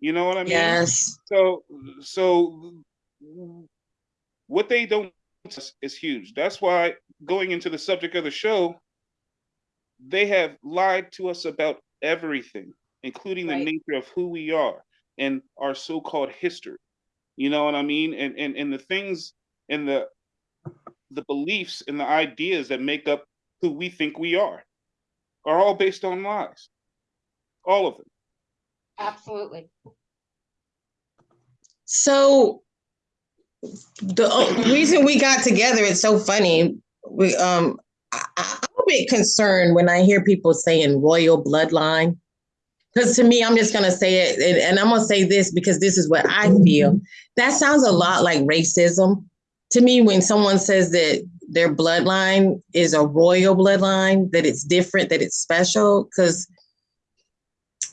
You know what I mean? Yes. So so what they don't is huge. That's why going into the subject of the show, they have lied to us about everything, including the nature of who we are and our so-called history. You know what I mean? And and and the things and the the beliefs and the ideas that make up who we think we are are all based on lies. All of them. Absolutely. So the reason we got together, it's so funny. We um I, I'm a bit concerned when I hear people saying royal bloodline. Because to me, I'm just gonna say it, and, and I'm gonna say this because this is what I feel. That sounds a lot like racism to me when someone says that their bloodline is a royal bloodline, that it's different, that it's special. Because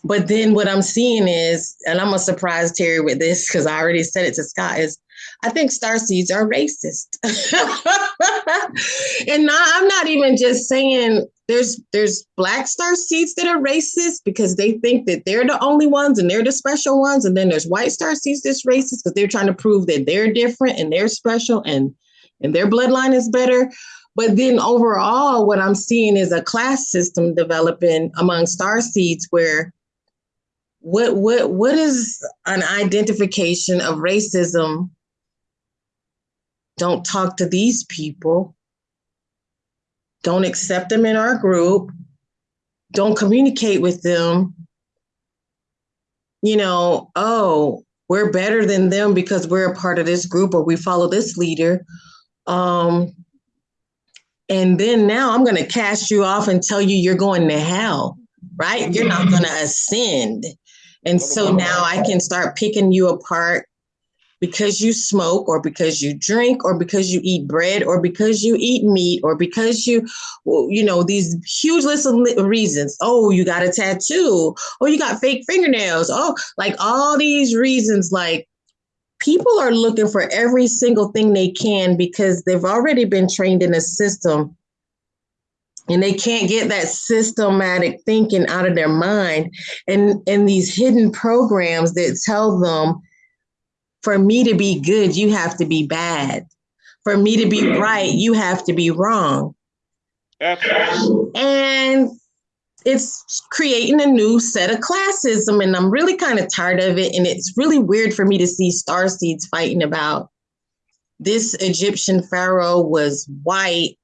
but then what I'm seeing is, and I'm gonna surprise Terry with this because I already said it to Scott, is I think star seeds are racist. and not, I'm not even just saying there's there's black star seeds that are racist because they think that they're the only ones and they're the special ones. And then there's white star seeds that's racist because they're trying to prove that they're different and they're special and and their bloodline is better. But then overall, what I'm seeing is a class system developing among star seeds where what what what is an identification of racism? Don't talk to these people. Don't accept them in our group. Don't communicate with them. You know oh we're better than them because we're a part of this group or we follow this leader. Um and then now i'm going to cast you off and tell you you're going to hell right? You're not going to ascend and so now I can start picking you apart because you smoke or because you drink or because you eat bread or because you eat meat or because you you know these huge list of reasons. Oh you got a tattoo. Oh you got fake fingernails. Oh like all these reasons like people are looking for every single thing they can because they've already been trained in a system and they can't get that systematic thinking out of their mind. And and these hidden programs that tell them for me to be good you have to be bad. For me to be right you have to be wrong. Absolutely. and it's creating a new set of classism and i'm really kind of tired of it. And it's really weird for me to see star seeds fighting about this egyptian pharaoh was white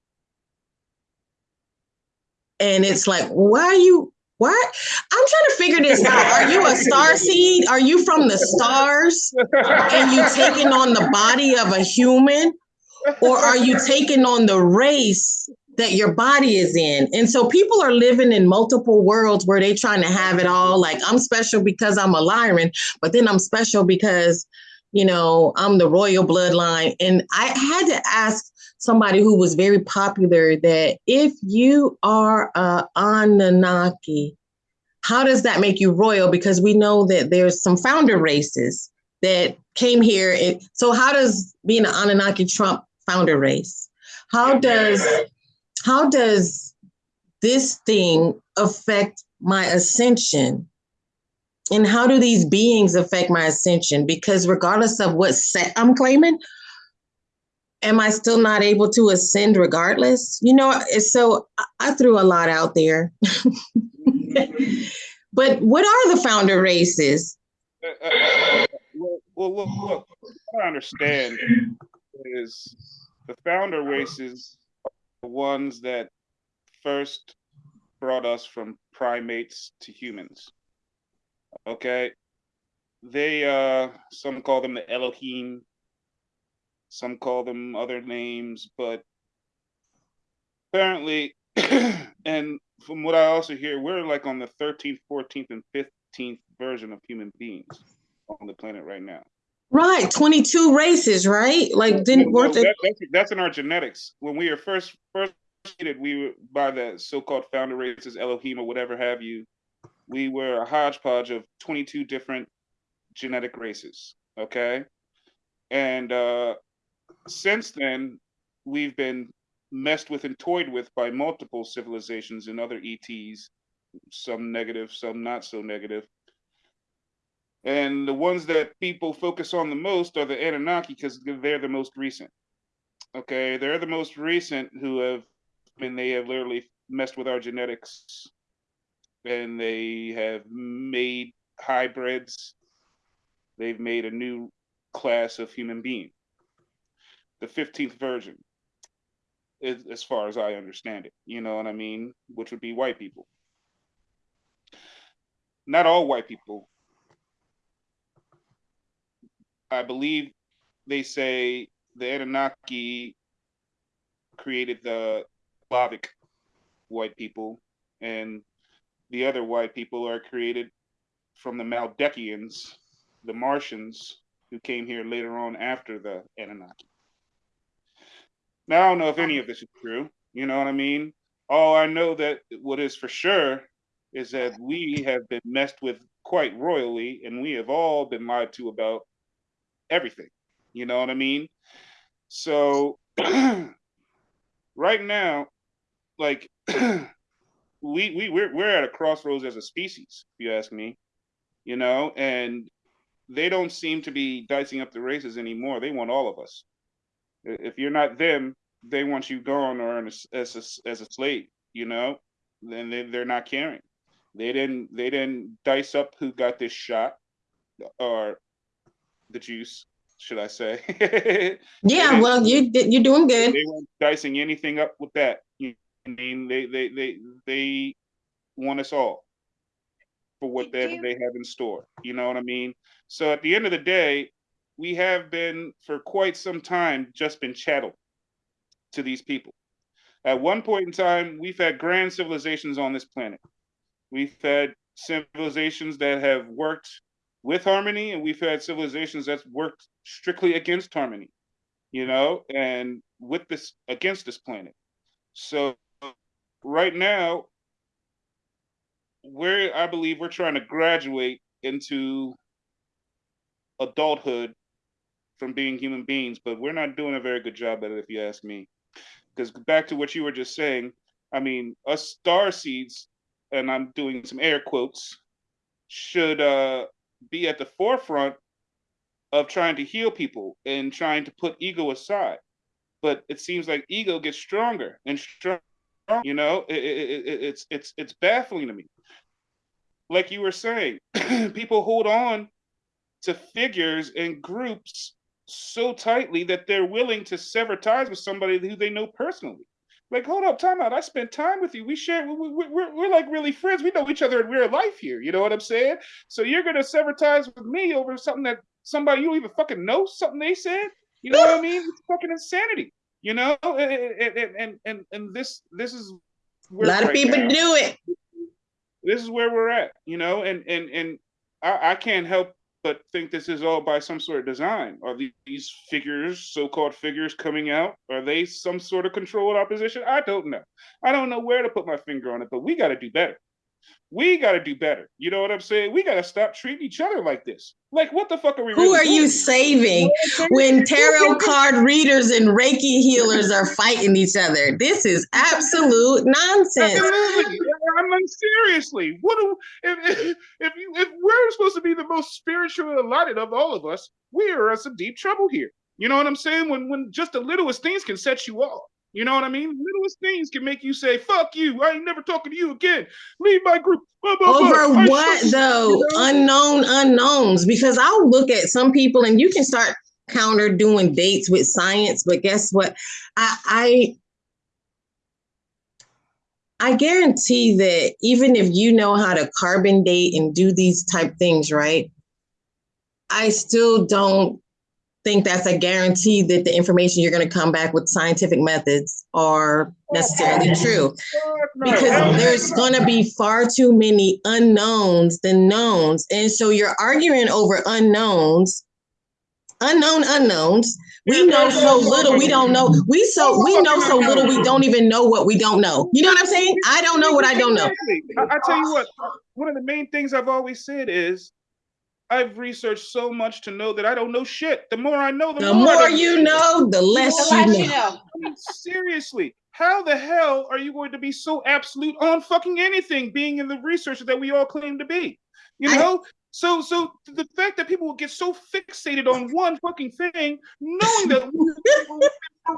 and it's like why are you what? I'm trying to figure this out. Are you a star seed? Are you from the stars and you taking on the body of a human? Or are you taking on the race that your body is in? And so people are living in multiple worlds where they trying to have it all. Like i'm special because i'm a lyran but then i'm special because you know i'm the royal bloodline. And i had to ask somebody who was very popular that if you are a anunnaki how does that make you royal? Because we know that there's some founder races that came here. And so how does being an anunnaki trump founder race? How does how does this thing affect my ascension? And how do these beings affect my ascension? Because regardless of what set i'm claiming am i still not able to ascend regardless you know so I- threw a lot out there but what are the founder races Uh, uh, uh, well, look, look, what I understand is the founder races the ones that first brought us from primates to humans. Okay? They, uh, some call them the Elohim, some call them other names, but apparently, and from what I also hear, we're like on the 13th, 14th, and 15th version of human beings on the planet right now. right 22 races right like didn't Well, work it that- that's, that's in our genetics. When we were first first created, we were by the so-called founder races, Elohim or whatever have you. We were a hodgepodge of 22 different genetic races. Okay, and uh, since then, we've been messed with and toyed with by multiple civilizations and other ETs, some negative, some not so negative. And the ones that people focus on the most are the Anunnaki because they're the most recent. Okay, they're the most recent who have, I mean, they have literally messed with our genetics and they have made hybrids. They've made a new class of human being, the 15th version, as, far as I understand it. You know what I mean? Which would be white people. Not all white people. I believe they say the Anunnaki created the Slavic white people, and the other white people are created from the Maldekians, the Martians, who came here later on after the Anunnaki. Now, I don't know if any of this is true. You know what I mean? All I know that what is for sure is that we have been messed with quite royally, and we have all been lied to about everything. You know what I mean? So, right now, like we we we're we're at a crossroads as a species, if you ask me. You know, and they don't seem to be dicing up the races anymore. They want all of us. If you're not them, they want you gone or as as a, as a slave. You know, then they they're not caring. They didn't they didn't dice up who got this shot or the juice, should I say? Yeah, well, you you're doing good. they weren't dicing anything up with that. You know what I mean, they they they they want us all for Do whatever they have in store. You know what I mean? So at the end of the day, we have been for quite some time just been chattel to these people. At one point in time, we've had grand civilizations on this planet. We've had civilizations that have worked with harmony, and we've had civilizations that's worked strictly against harmony, you know, and with this against this planet. So right now, we're I believe we're trying to graduate into adulthood from being human beings, but we're not doing a very good job at it, if you ask me. Because back to what you were just saying, I mean, us star seeds, and I'm doing some air quotes, should uh, be at the forefront of trying to heal people and trying to put ego aside. But it seems like ego gets stronger and stronger. You know, it, it, it, it's it's it's baffling to me. Like you were saying, people hold on to figures and groups so tightly that they're willing to sever ties with somebody who they know personally. Like, hold up, time out. I spent time with you. We share. We, we, we're we're like really friends. We know each other in real life here. You know what I'm saying? So you're gonna sever ties with me over something that somebody you don't even fucking know something they said. You know what I mean? It's fucking insanity. You know, and and and and, this this is A lot of people now- do it. this is where we're at, you know, and and and I, I can't help but think this is all by some sort of design. Are these figures, so-called figures, coming out? Are they some sort of controlled opposition? I don't know. I don't know where to put my finger on it, but we got to do better. We got to do better. You know what I'm saying? We got to stop treating each other like this. Like, what the fuck are we? Who really are you saving when tarot card readers and Reiki healers are fighting each other? This is absolute nonsense. Absolutely. I mean, seriously. What do if if if, you, if we're supposed to be the most spiritual allotted of all of us, we are in some deep trouble here. You know what I'm saying? When when just the littlest things can set you off. You know what I mean? Littlest things can make you say, "Fuck you! I ain't never talking to you again. Leave my group." Blah, blah, blah. Over I what though? you know? Unknown unknowns. Because I'll look at some people and you can start counter doing dates with science, but guess what? I I I guarantee that even if you know how to carbon date and do these type things, right? I still don't think that's a guarantee that the information you're going to come back with scientific methods are necessarily true. Because there's going to be far too many unknowns than knowns. And so you're arguing over unknowns unknown unknowns we know so little we don't know. We so we know so little we don't even know what we don't know. You know what i'm saying? I don't know what i don't know. I, I tell you what, one of the main things I've always said is I've researched so much to know that I don't know shit. The more I know, the, the more, more you know the The less less you you know. know. I mean, seriously, how the hell are you going to be so absolute on fucking anything being in the research that we all claim to be? You I- know, So, so the fact that people will get so fixated on one fucking thing, knowing that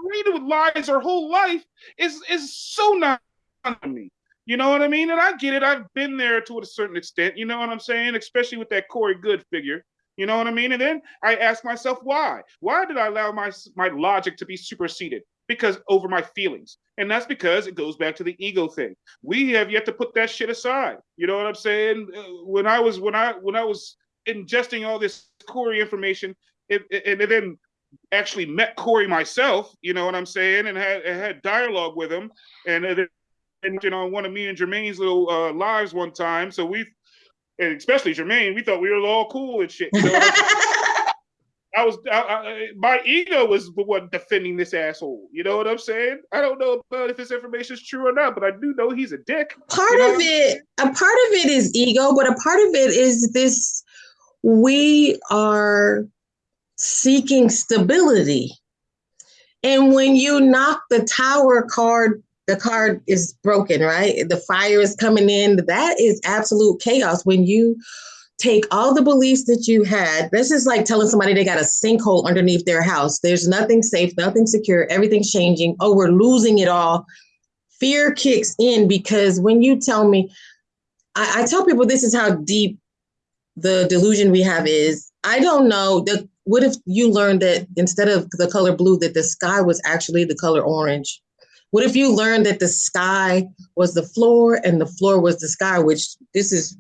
reading with lies our whole life is is so not to me. You know what I mean? And I get it. I've been there to a certain extent. You know what I'm saying? Especially with that Corey Goode figure. You know what I mean? And then I ask myself, why? Why did I allow my my logic to be superseded? Because over my feelings, and that's because it goes back to the ego thing. We have yet to put that shit aside. You know what I'm saying? Uh, when I was when I when I was ingesting all this Corey information, and then actually met Corey myself. You know what I'm saying? And had had dialogue with him, and then you know one of me and Jermaine's little uh, lives one time. So we and especially Jermaine, we thought we were all cool and shit. You know I was, I, I, my ego was the one defending this asshole. You know what I'm saying? I don't know about if this information is true or not, but I do know he's a dick. Part you know? of it, a part of it is ego, but a part of it is this: we are seeking stability, and when you knock the tower card the card is broken, right? The fire is coming in. That is absolute chaos when you take all the beliefs that you had. This is like telling somebody they got a sinkhole underneath their house. There's nothing safe, nothing secure, everything's changing. Oh, we're losing it all. Fear kicks in because when you tell me, I, I tell people this is how deep the delusion we have is. I don't know. The, what if you learned that instead of the color blue, that the sky was actually the color orange? What if you learned that the sky was the floor and the floor was the sky, which this is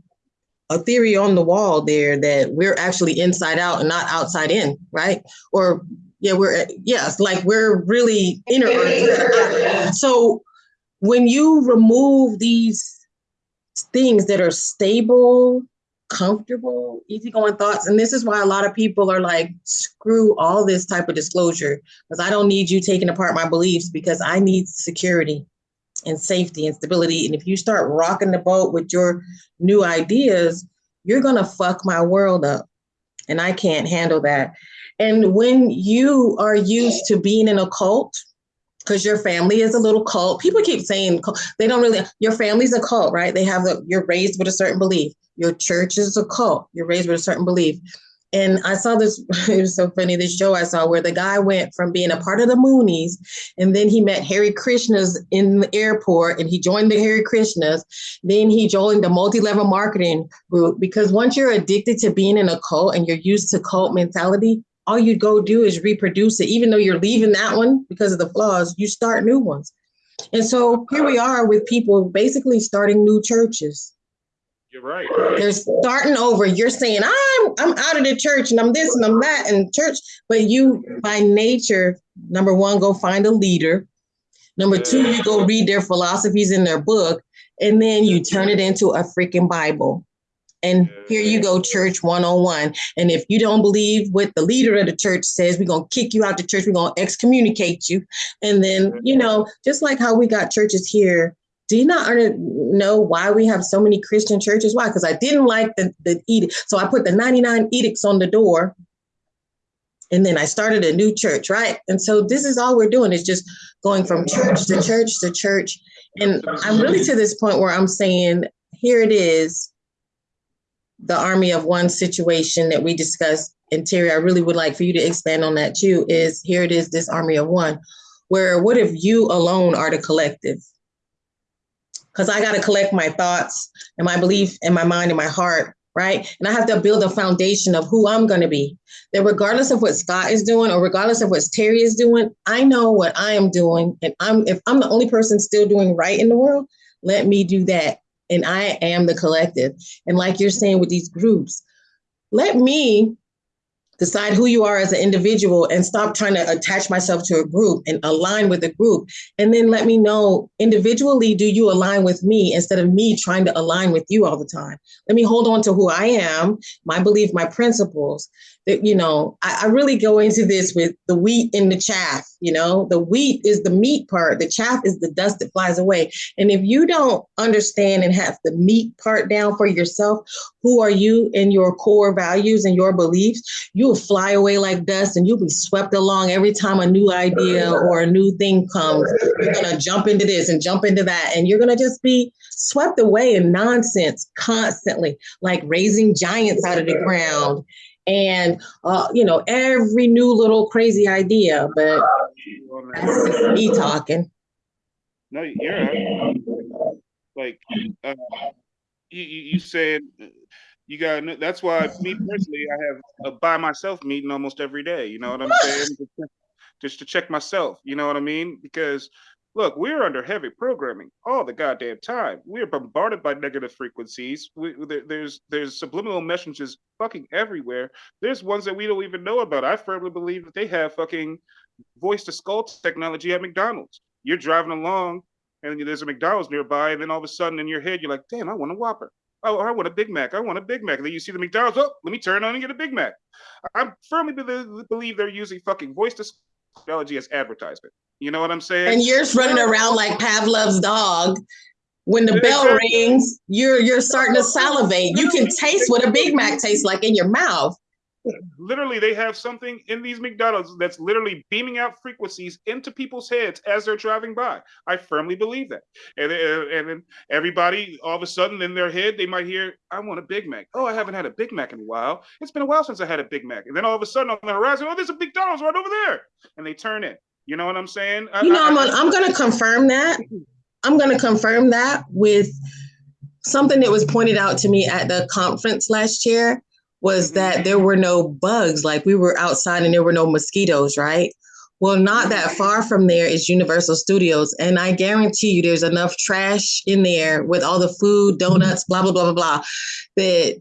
a theory on the wall there that we're actually inside out and not outside in, right? Or yeah, we're yes, like we're really inner. So when you remove these things that are stable comfortable, easygoing thoughts. And this is why a lot of people are like, screw all this type of disclosure, because I don't need you taking apart my beliefs because I need security and safety and stability. And if you start rocking the boat with your new ideas, you're going to fuck my world up. And I can't handle that. And when you are used to being in a cult, because your family is a little cult. People keep saying they don't really. Your family's a cult, right? They have the. You're raised with a certain belief. Your church is a cult. You're raised with a certain belief. And I saw this, it was so funny, this show I saw where the guy went from being a part of the Moonies and then he met Hare Krishnas in the airport and he joined the Hare Krishnas. Then he joined the multi level marketing group because once you're addicted to being in a cult and you're used to cult mentality, all you go do is reproduce it. Even though you're leaving that one because of the flaws, you start new ones. And so here we are with people basically starting new churches you're right. They're starting over. You're saying I'm I'm out of the church and I'm this and I'm that and church, but you by nature, number one, go find a leader. Number two, you go read their philosophies in their book, and then you turn it into a freaking Bible. And here you go, church 101. And if you don't believe what the leader of the church says, we're going to kick you out the church. We're going to excommunicate you. And then, mm-hmm. you know, just like how we got churches here do you not know why we have so many Christian churches? Why? Because I didn't like the, the edict. So I put the 99 edicts on the door and then I started a new church, right? And so this is all we're doing is just going from church to church to church. And I'm really to this point where I'm saying, here it is, the army of one situation that we discussed. And Terry, I really would like for you to expand on that too. Is here it is, this army of one, where what if you alone are the collective? Because I got to collect my thoughts and my belief and my mind and my heart, right? And I have to build a foundation of who I'm going to be. That regardless of what Scott is doing or regardless of what Terry is doing, I know what I am doing. And I'm if I'm the only person still doing right in the world, let me do that. And I am the collective. And like you're saying with these groups, let me decide who you are as an individual and stop trying to attach myself to a group and align with a group. And then let me know individually do you align with me instead of me trying to align with you all the time? Let me hold on to who i am my belief my principles. That you know I, I really go into this with the wheat and the chaff you know? The wheat is the meat part. The chaff is the dust that flies away. And if you don't understand and have the meat part down for yourself who are you and your core values and your beliefs, you'll fly away like dust and you'll be swept along every time a new idea or a new thing comes. You're going to jump into this and jump into that, and you're going to just be swept away in nonsense constantly, like raising giants out of the ground and uh, you know every new little crazy idea but that's just me talking. No, you're like uh, you, you said you got that's why me personally I have a by myself meeting almost every day. You know what I'm saying? Just, to check myself. You know what I mean? Because look, we're under heavy programming all the goddamn time. We're bombarded by negative frequencies. We, there, there's there's subliminal messages fucking everywhere. There's ones that we don't even know about. I firmly believe that they have fucking voice to skull technology at McDonald's. You're driving along and there's a McDonald's nearby, and then all of a sudden in your head you're like, damn, I want a Whopper. Oh, I want a Big Mac. I want a Big Mac. And then you see the McDonald's. Oh, let me turn on and get a Big Mac. I firmly believe, they're using fucking voice technology as advertisement. You know what I'm saying? and you're running around like pavlov's dog when the bell rings you're you're starting to salivate you can taste what a big mac tastes like in your mouth literally they have something in these McDonald's that's literally beaming out frequencies into people's heads as they're driving by. I firmly believe that. And then- and then everybody all of a sudden in their head they might hear, "I want a Big Mac." Oh, I haven't had a Big Mac in a while. It's been a while since I had a Big Mac. And then all of a sudden on the horizon, oh, there's a McDonald's right over there, and they turn in. You know what I'm saying? I- you know I- i'm, I'm gonna confirm that i'm gonna confirm that with something that was pointed out to me at the conference last year was Mhm. that there were no bugs like we were outside and there were no mosquitoes right? Well not that far from there is universal studios and i guarantee you there's enough trash in there with all the food donuts blah blah blah blah blah that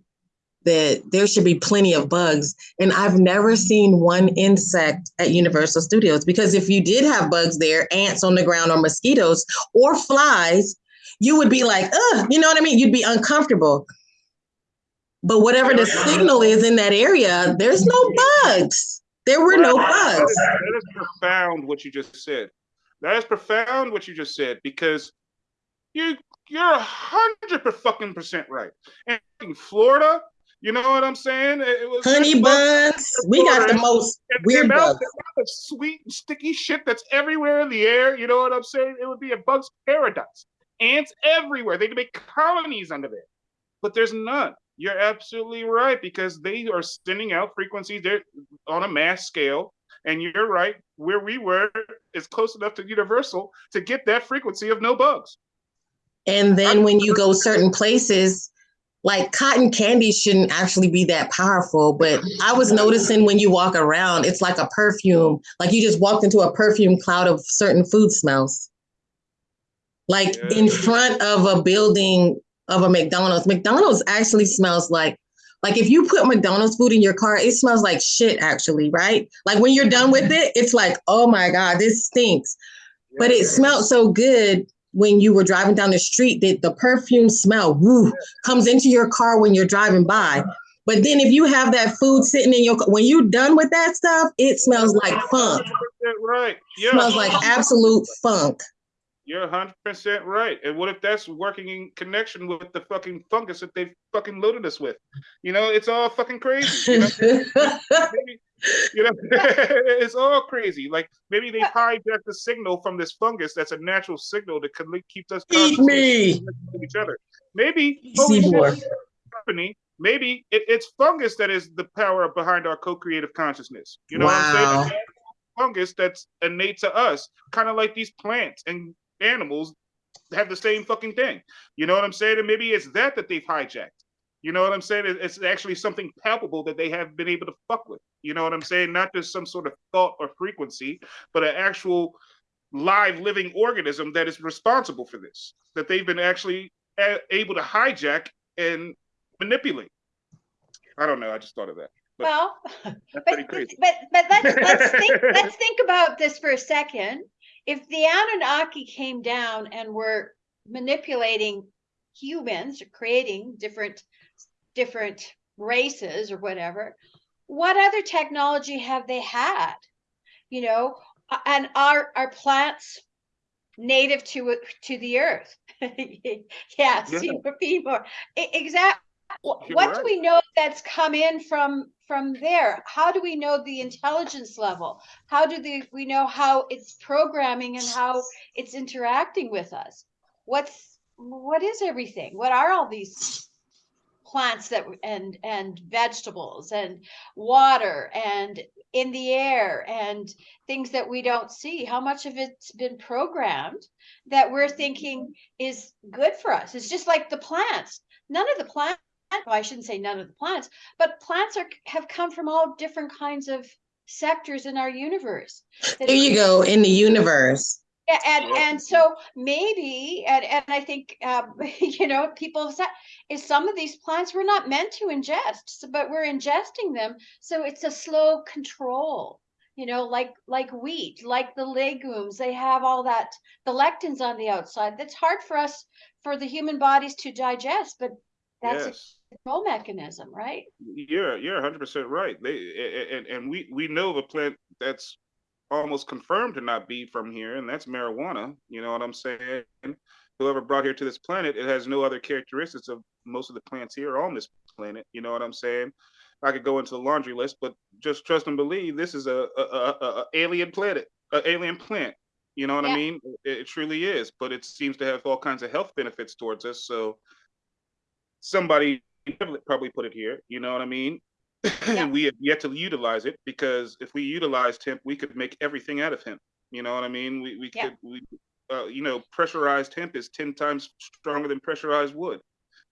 that there should be plenty of bugs. And i've never seen one insect at universal studios because if you did have bugs there ants on the ground or mosquitoes or flies you would be like ugh you know what i mean? You'd be uncomfortable but whatever the signal is in that area there's no bugs there were no bugs is- That is profound what you just said. That is profound what you just said because you you're a hundred per fucking percent right. And in Florida, you know what I'm saying? It, was honey bugs buns we got the most and weird the amount- bugs the sweet and sticky shit that's everywhere in the air. You know what I'm saying? It would be a bug's paradise. Ants everywhere. They could make colonies under there, but there's none. You're absolutely right because they are sending out frequencies there on a mass scale. And you're right, where we were is close enough to universal to get that frequency of no bugs. And then when you go certain places, like cotton candy shouldn't actually be that powerful. But I was noticing when you walk around, it's like a perfume. Like you just walked into a perfume cloud of certain food smells. Like Yeah. in front of a building of a McDonald's, McDonald's actually smells like like if you put McDonald's food in your car, it smells like shit actually, right? Like when you're done with it, it's like, oh my God, this stinks. But it smelled so good when you were driving down the street that the perfume smell woo, comes into your car when you're driving by. But then if you have that food sitting in your when you're done with that stuff, it smells like funk. Right. Yeah. Smells like absolute funk. You're 100% right. And what if that's working in connection with the fucking fungus that they fucking loaded us with? You know, it's all fucking crazy. You know, maybe, you know it's all crazy. Like maybe they hijacked the signal from this fungus that's a natural signal that can keep us Eat me. each other. Maybe holy shit, Seymour. company, maybe it, it's fungus that is the power behind our co-creative consciousness. You know what I'm saying? Fungus that's innate to us, kind of like these plants and animals have the same fucking thing. You know what I'm saying? And maybe it's that that they've hijacked. You know what I'm saying? It's actually something palpable that they have been able to fuck with. You know what I'm saying? Not just some sort of thought or frequency, but an actual live living organism that is responsible for this. That they've been actually able to hijack and manipulate. I don't know. I just thought of that. But Well, but, but, but let's, let's think, let's think about this for a second. If the Anunnaki came down and were manipulating humans, or creating different, different races or whatever, what other technology have they had? You know, and are, are plants native to, to the earth? Yeah, Yeah. see, Seymour, Exactly. What do we know that's come in from, from there? How do we know the intelligence level? How do the, we know how it's programming and how it's interacting with us? What's, what is everything? What are all these plants that, and, and vegetables and water and in the air and things that we don't see? How much of it's been programmed that we're thinking mm-hmm. is good for us? It's just like the plants. None of the plants well, I shouldn't say none of the plants, but plants are have come from all different kinds of sectors in our universe. that- There you go in the universe. Yeah, and and so maybe, and and I think um, you know people have said is some of these plants we're not meant to ingest, so- but we're ingesting them, so it's a slow control. You know, like like wheat, like the legumes, they have all that the lectins on the outside. That's hard for us for the human bodies to digest, but that's Yes. Control mechanism, right? You're you're 100 percent right. They and and we we know the plant that's almost confirmed to not be from here, and that's marijuana. You know what I'm saying? Whoever brought here to this planet, it has no other characteristics of most of the plants here on this planet. You know what I'm saying? I could go into the laundry list, but just trust and believe this is a, a, a, a- a alien planet, a alien plant. You know what Yeah. I mean? It, it truly is, but it seems to have all kinds of health benefits towards us. So somebody probably put it here. You know what I mean? Yeah. we have yet to utilize it because if we utilized hemp, we could make everything out of hemp. You know what I mean? We we Yeah. could we uh, you know pressurized hemp is ten times stronger than pressurized wood.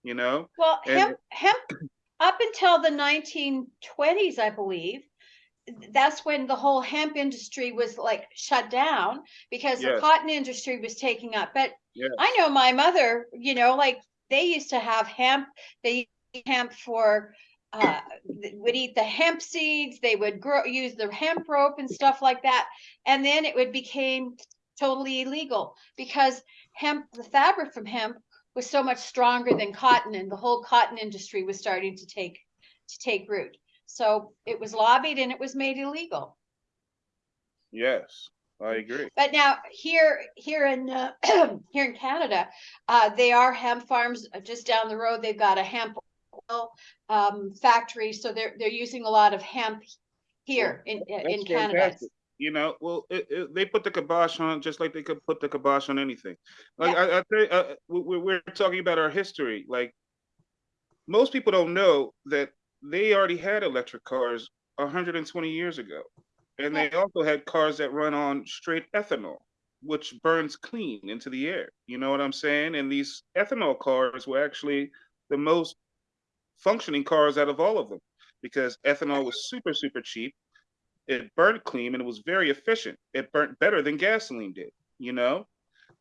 You know? Well, And- hemp, hemp, up until the nineteen twenties, I believe, that's when the whole hemp industry was like shut down because the cotton industry was taking up. But Yes. I know my mother, you know, like they used to have hemp, they hemp for, uh, would eat the hemp seeds, they would grow, use the hemp rope and stuff like that. And then it would became totally illegal because hemp, the fabric from hemp was so much stronger than cotton and the whole cotton industry was starting to take, to take root. So it was lobbied and it was made illegal. Yes. I agree. But now here, here in, uh, here in Canada, uh, they are hemp farms uh, just down the road. They've got a hemp oil, um, factory. So they're, they're using a lot of hemp here in, in Canada. You know, well, it, it, they put the kibosh on just like they could put the kibosh on anything. Like I, I tell you, uh, we, we- we're talking about our history. Like most people don't know that they already had electric cars 120 years ago, and they also had cars that run on straight ethanol, which burns clean into the air. You know what I'm saying? And these ethanol cars were actually the most functioning cars out of all of them because ethanol was super super cheap it burnt clean and it was very efficient. It burnt better than gasoline did, you know?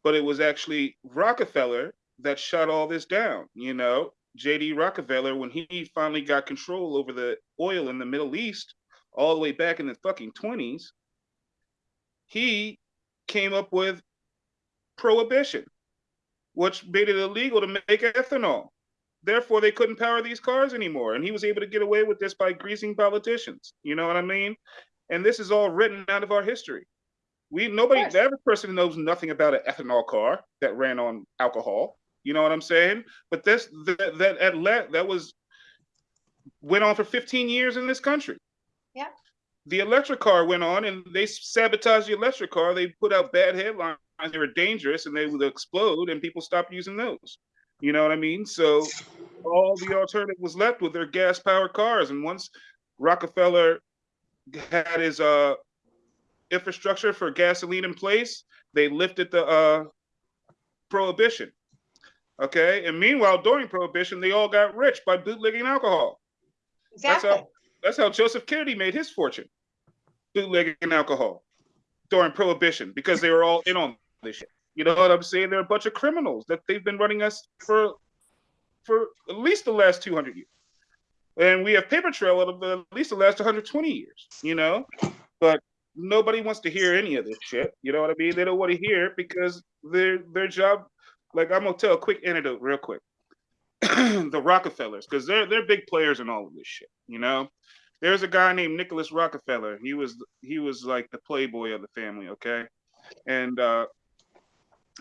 But it was actually Rockefeller that shut all this down, you know? JD Rockefeller, when he finally got control over the oil in the Middle East, all the way back in the fucking 20s, he came up with prohibition, which made it illegal to make ethanol. Therefore, they couldn't power these cars anymore. And he was able to get away with this by greasing politicians. You know what I mean? and this is all written out of our history. We nobody, the average person knows nothing about an ethanol car that ran on alcohol. You know what I'm saying? But this that that that was went on for 15 years in this country. Yeah. The electric car went on, and they sabotaged the electric car. They put out bad headlines. They were dangerous, and they would explode, and people stopped using those. You know what I mean? So all the alternative was left with their gas-powered cars. And once Rockefeller had his uh infrastructure for gasoline in place, they lifted the uh prohibition. Okay, and meanwhile, during prohibition, they all got rich by bootlegging alcohol. That's Exactly. how that's how Joseph Kennedy made his fortune, bootlegging alcohol during prohibition because they were all in on this shit. You know what I'm saying? They're a bunch of criminals that they've been running us for for at least the last 200 years and we have paper trail of the, at least the last 120 years, you know. But nobody wants to hear any of this shit. You know what I mean? They don't want to hear it because their their job. Like I'm gonna tell a quick anecdote real quick. the Rockefellers, because they're they're big players in all of this shit. You know, there's a guy named Nicholas Rockefeller. He was he was like the playboy of the family. Okay, and uh,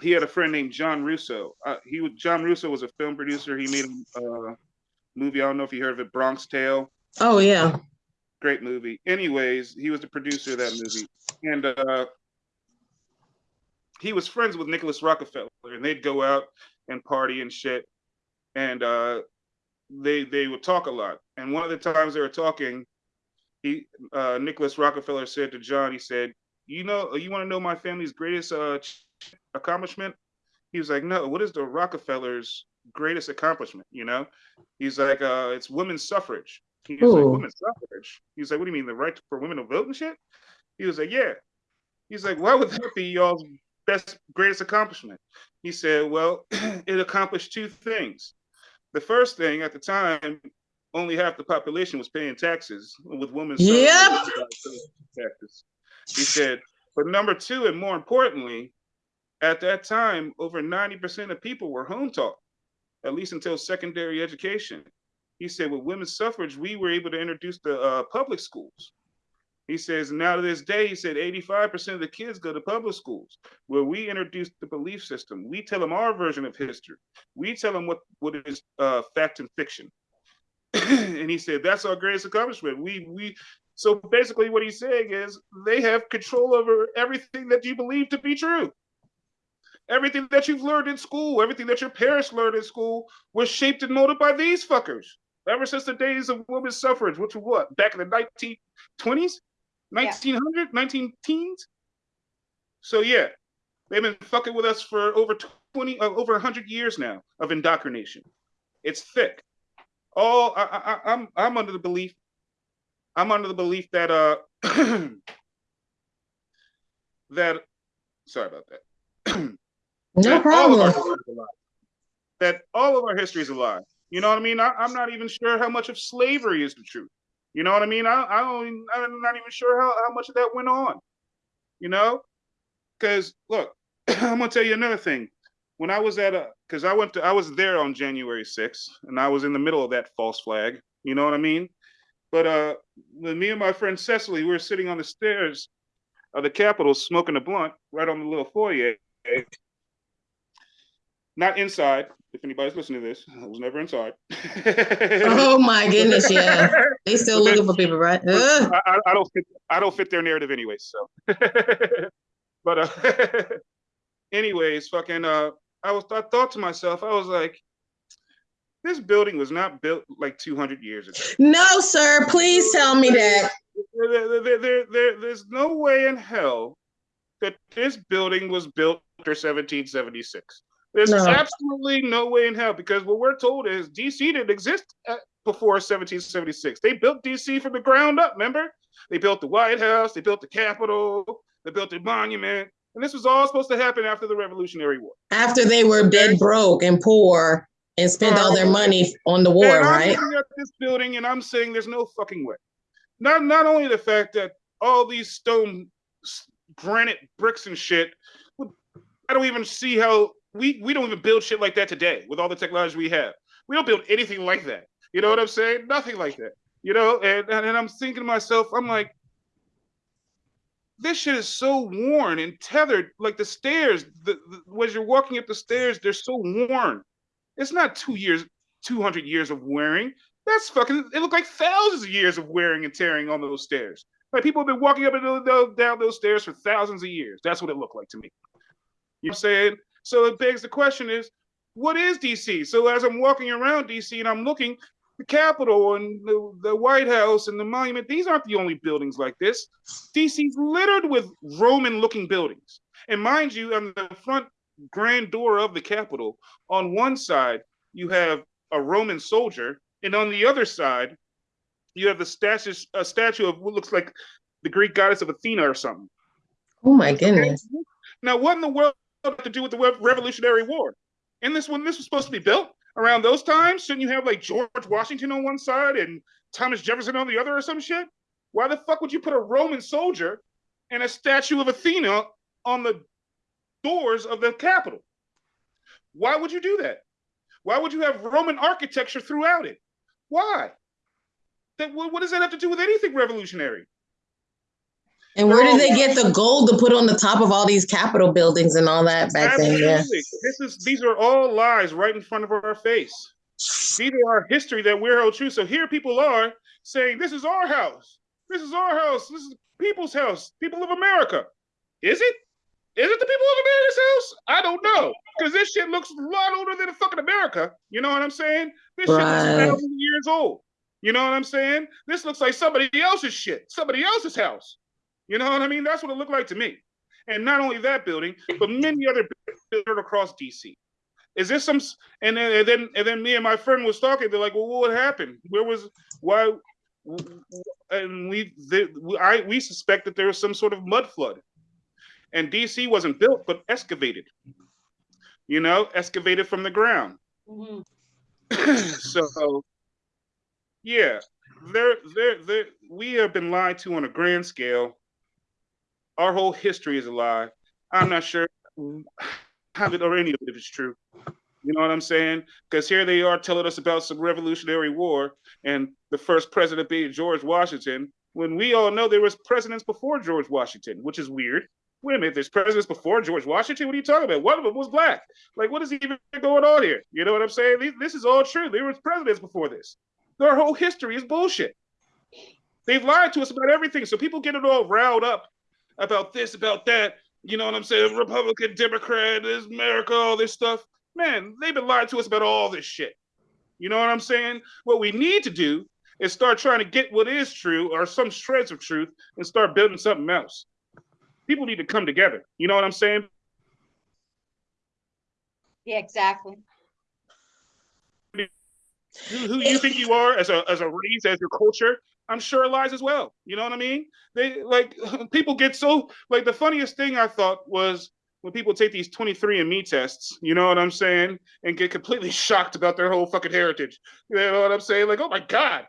he had a friend named John Russo. Uh, he was John Russo was a film producer. He made uh, movie. I don't know if you heard of it, Bronx Tale. Oh yeah. Great movie. Anyways, he was the producer of that movie, and uh, he was friends with Nicholas Rockefeller, and they'd go out and party and shit, and uh, they they would talk a lot. And one of the times they were talking, he uh, Nicholas Rockefeller said to John, he said, "You know, you want to know my family's greatest uh, accomplishment?" He was like, "No, what is the Rockefellers' greatest accomplishment?" You know, he's like, uh, "It's women's suffrage." He's like, "Women's suffrage?" He's like, "What do you mean, the right for women to vote and shit?" He was like, "Yeah." He's like, "Why would that be y'all's best greatest accomplishment?" He said, "Well, it accomplished two things. The first thing at the time, only half the population was paying taxes with women's Yep. taxes." He said, "But number two, and more importantly, at that time, over 90% of people were home taught, at least until secondary education. He said, with women's suffrage, we were able to introduce the uh, public schools. He says, now to this day, he said 85% of the kids go to public schools where we introduced the belief system. We tell them our version of history. We tell them what, what is uh, fact and fiction. and he said, that's our greatest accomplishment. We, we, so basically what he's saying is they have control over everything that you believe to be true everything that you've learned in school, everything that your parents learned in school was shaped and molded by these fuckers. Ever since the days of women's suffrage, which was what, back in the 1920s? 1900, 19 teens? So yeah, they've been fucking with us for over 20, uh, over 100 years now of indoctrination. It's thick. All I, I, I'm, I'm under the belief, I'm under the belief that, uh, that, sorry about that. No that all of our problem. history is a lie. That all of our history is a lie. You know what I mean? I, I'm not even sure how much of slavery is the truth. You know what I mean? I, I don't. I'm not even sure how, how much of that went on. You know, because look, I'm gonna tell you another thing. When I was at a, because I went to, I was there on January 6th, and I was in the middle of that false flag. You know what I mean? But uh, when me and my friend Cecily, we were sitting on the stairs of the Capitol smoking a blunt right on the little foyer not inside. If anybody's listening to this, I was never inside. Oh my goodness, yeah. They still looking for people, right? I, I- don't fit. I don't fit their narrative anyway. So, but uh, anyways, fucking. Uh, I was. I thought to myself, I was like, this building was not built like 200 years ago. No, sir. Please tell me that. There, there, there- there- there's no way in hell that this building was built after 1776. There's No. absolutely no way in hell because what we're told is DC didn't exist at, before 1776. They built DC from the ground up. Remember, they built the White House, they built the Capitol, they built the monument, and this was all supposed to happen after the Revolutionary War. After they were dead broke and poor and spent all their uh-huh. money on the war, and I'm right? this building and I'm saying there's no fucking way. Not not only the fact that all these stone granite bricks and shit, I don't even see how we we don't even build shit like that today with all the technology we have. We don't build anything like that. You know what I'm saying? Nothing like that. You know, and and, and I'm thinking to myself, I'm like, this shit is so worn and tethered. Like the stairs, the, the as you're walking up the stairs, they're so worn. It's not two years, 200 years of wearing. That's fucking. It looked like thousands of years of wearing and tearing on those stairs. Like people have been walking up and down those stairs for thousands of years. That's what it looked like to me. You know what I'm saying? So it begs the question: Is what is DC? So as I'm walking around DC and I'm looking, the Capitol and the, the White House and the Monument. These aren't the only buildings like this. DC's littered with Roman-looking buildings. And mind you, on the front grand door of the Capitol, on one side you have a Roman soldier, and on the other side you have the statue, a statue of what looks like the Greek goddess of Athena or something. Oh my goodness. Now, what in the world to do with the Revolutionary War? And this when this was supposed to be built around those times, shouldn't you have like George Washington on one side and Thomas Jefferson on the other or some shit? Why the fuck would you put a Roman soldier and a statue of Athena on the doors of the Capitol? Why would you do that? Why would you have Roman architecture throughout it? Why? That what, what does that have to do with anything revolutionary? And where did they get the gold to put on the top of all these Capitol buildings and all that back then? Yeah. Absolutely. This is these are all lies right in front of our face. These are our history that we're held true. So here people are saying, This is our house. This is our house. This is people's house. People of America. Is it? Is it the people of America's house? I don't know. Because this shit looks a lot older than fucking America. You know what I'm saying? This right. shit looks thousand years old. You know what I'm saying? This looks like somebody else's shit, somebody else's house. You know what I mean? That's what it looked like to me. And not only that building, but many other buildings across DC. Is this some? And then, and then, and then, me and my friend was talking. They're like, "Well, what happened? Where was? Why?" And we, they, I, we suspect that there was some sort of mud flood, and DC wasn't built, but excavated. You know, excavated from the ground. Mm-hmm. so, yeah, there, there, there. We have been lied to on a grand scale. Our whole history is a lie. I'm not sure have it or any of it it's true. You know what I'm saying? Because here they are telling us about some Revolutionary War and the first president being George Washington, when we all know there was presidents before George Washington, which is weird. Wait a minute, there's presidents before George Washington? What are you talking about? One of them was black. Like, what is even going on here? You know what I'm saying? This is all true. There was presidents before this. Their whole history is bullshit. They've lied to us about everything. So people get it all riled up about this, about that. You know what I'm saying? Republican, Democrat, this America, all this stuff. Man, they've been lying to us about all this shit. You know what I'm saying? What we need to do is start trying to get what is true or some shreds of truth and start building something else. People need to come together. You know what I'm saying? Yeah, exactly. Who, who you think you are as a as a race, as your culture, I'm sure lies as well. You know what I mean? They like people get so like the funniest thing I thought was when people take these 23andMe tests, you know what I'm saying, and get completely shocked about their whole fucking heritage. You know what I'm saying? Like, oh my God,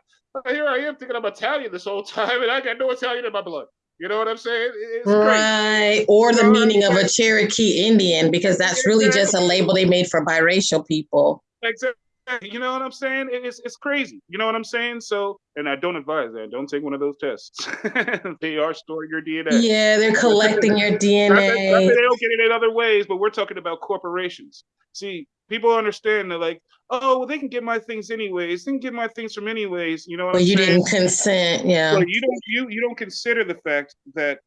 here I am thinking I'm Italian this whole time and I got no Italian in my blood. You know what I'm saying? It's right. Crazy. Or the you know meaning of a Cherokee Indian, because that's really just a label they made for biracial people. Exactly. You know what I'm saying? It's it's crazy. You know what I'm saying? So, and I don't advise that. Don't take one of those tests. they are storing your DNA. Yeah, they're collecting your DNA. Not that, not that they don't get it in other ways, but we're talking about corporations. See, people understand they're like, oh, well, they can get my things anyways. They can get my things from anyways. You know what but I'm you saying? didn't consent, yeah. But you don't you you don't consider the fact that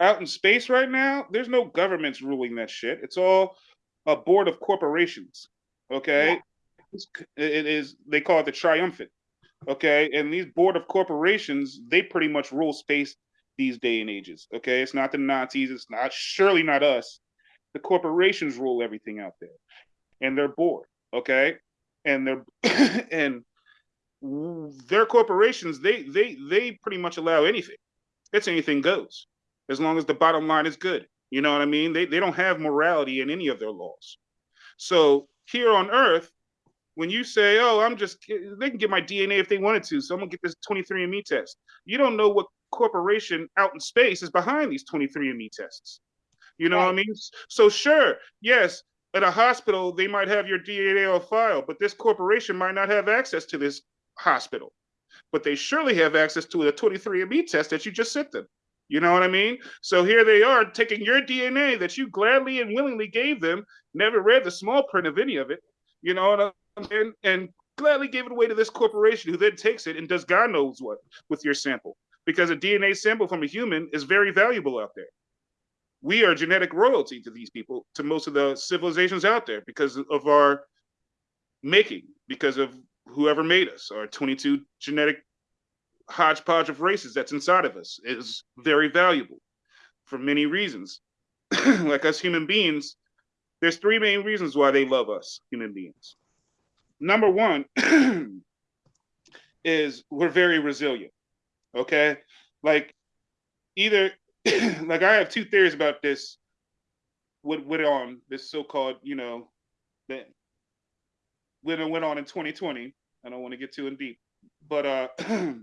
out in space right now, there's no governments ruling that shit. It's all a board of corporations. Okay. Yeah it is they call it the triumphant okay? And these board of corporations they pretty much rule space these day and ages okay? It's not the nazis it's not surely not us. The corporations rule everything out there and they're bored okay? And they're and their corporations they they they pretty much allow anything it's anything goes as long as the bottom line is good you know what i mean? They, they don't have morality in any of their laws. So here on earth when you say, "Oh, I'm just," they can get my DNA if they wanted to, so I'm gonna get this 23andMe test. You don't know what corporation out in space is behind these 23andMe tests. You know right. what I mean? So sure, yes, at a hospital they might have your DNA on file, but this corporation might not have access to this hospital. But they surely have access to the 23andMe test that you just sent them. You know what I mean? So here they are taking your DNA that you gladly and willingly gave them, never read the small print of any of it. You know what and, and gladly gave it away to this corporation who then takes it and does God knows what with your sample. Because a DNA sample from a human is very valuable out there. We are genetic royalty to these people, to most of the civilizations out there, because of our making, because of whoever made us, our 22 genetic hodgepodge of races that's inside of us is very valuable for many reasons. like us human beings, there's three main reasons why they love us, human beings number one is we're very resilient. Okay. Like either like I have two theories about this what went on this so-called, you know, that when went on in 2020. I don't want to get too in deep. But uh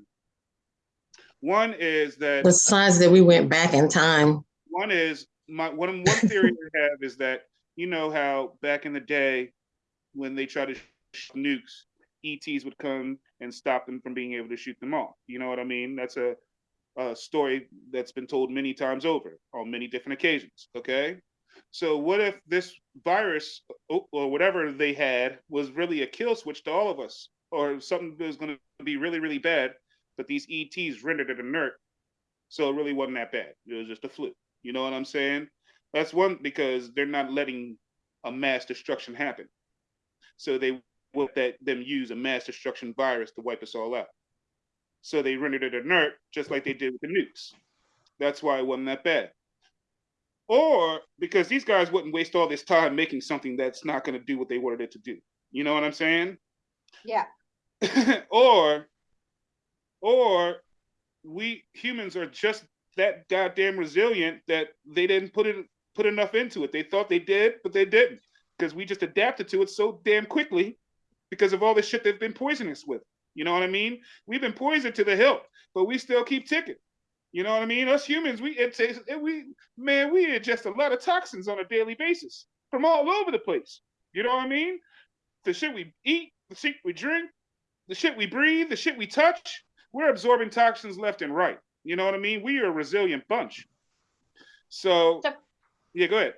one is that the signs that we went back in time. One is my one one theory I have is that you know how back in the day when they try to nukes, ETs would come and stop them from being able to shoot them off. You know what I mean? That's a, a story that's been told many times over on many different occasions. Okay. So what if this virus or whatever they had was really a kill switch to all of us, or something that was going to be really really bad, but these ETs rendered it inert, so it really wasn't that bad. It was just a flu. You know what I'm saying? That's one because they're not letting a mass destruction happen. So they will that them use a mass destruction virus to wipe us all out. So they rendered it inert, just like they did with the nukes. That's why it wasn't that bad. Or because these guys wouldn't waste all this time making something that's not going to do what they wanted it to do. You know what I'm saying? Yeah. or, or we humans are just that goddamn resilient that they didn't put it put enough into it. They thought they did, but they didn't because we just adapted to it so damn quickly because of all the shit they've been poisoning us with. You know what I mean? We've been poisoned to the hilt, but we still keep ticking. You know what I mean? Us humans, we it it, we man, we ingest a lot of toxins on a daily basis from all over the place. You know what I mean? The shit we eat, the shit we drink, the shit we breathe, the shit we touch, we're absorbing toxins left and right. You know what I mean? We are a resilient bunch. So, So- yeah, go ahead.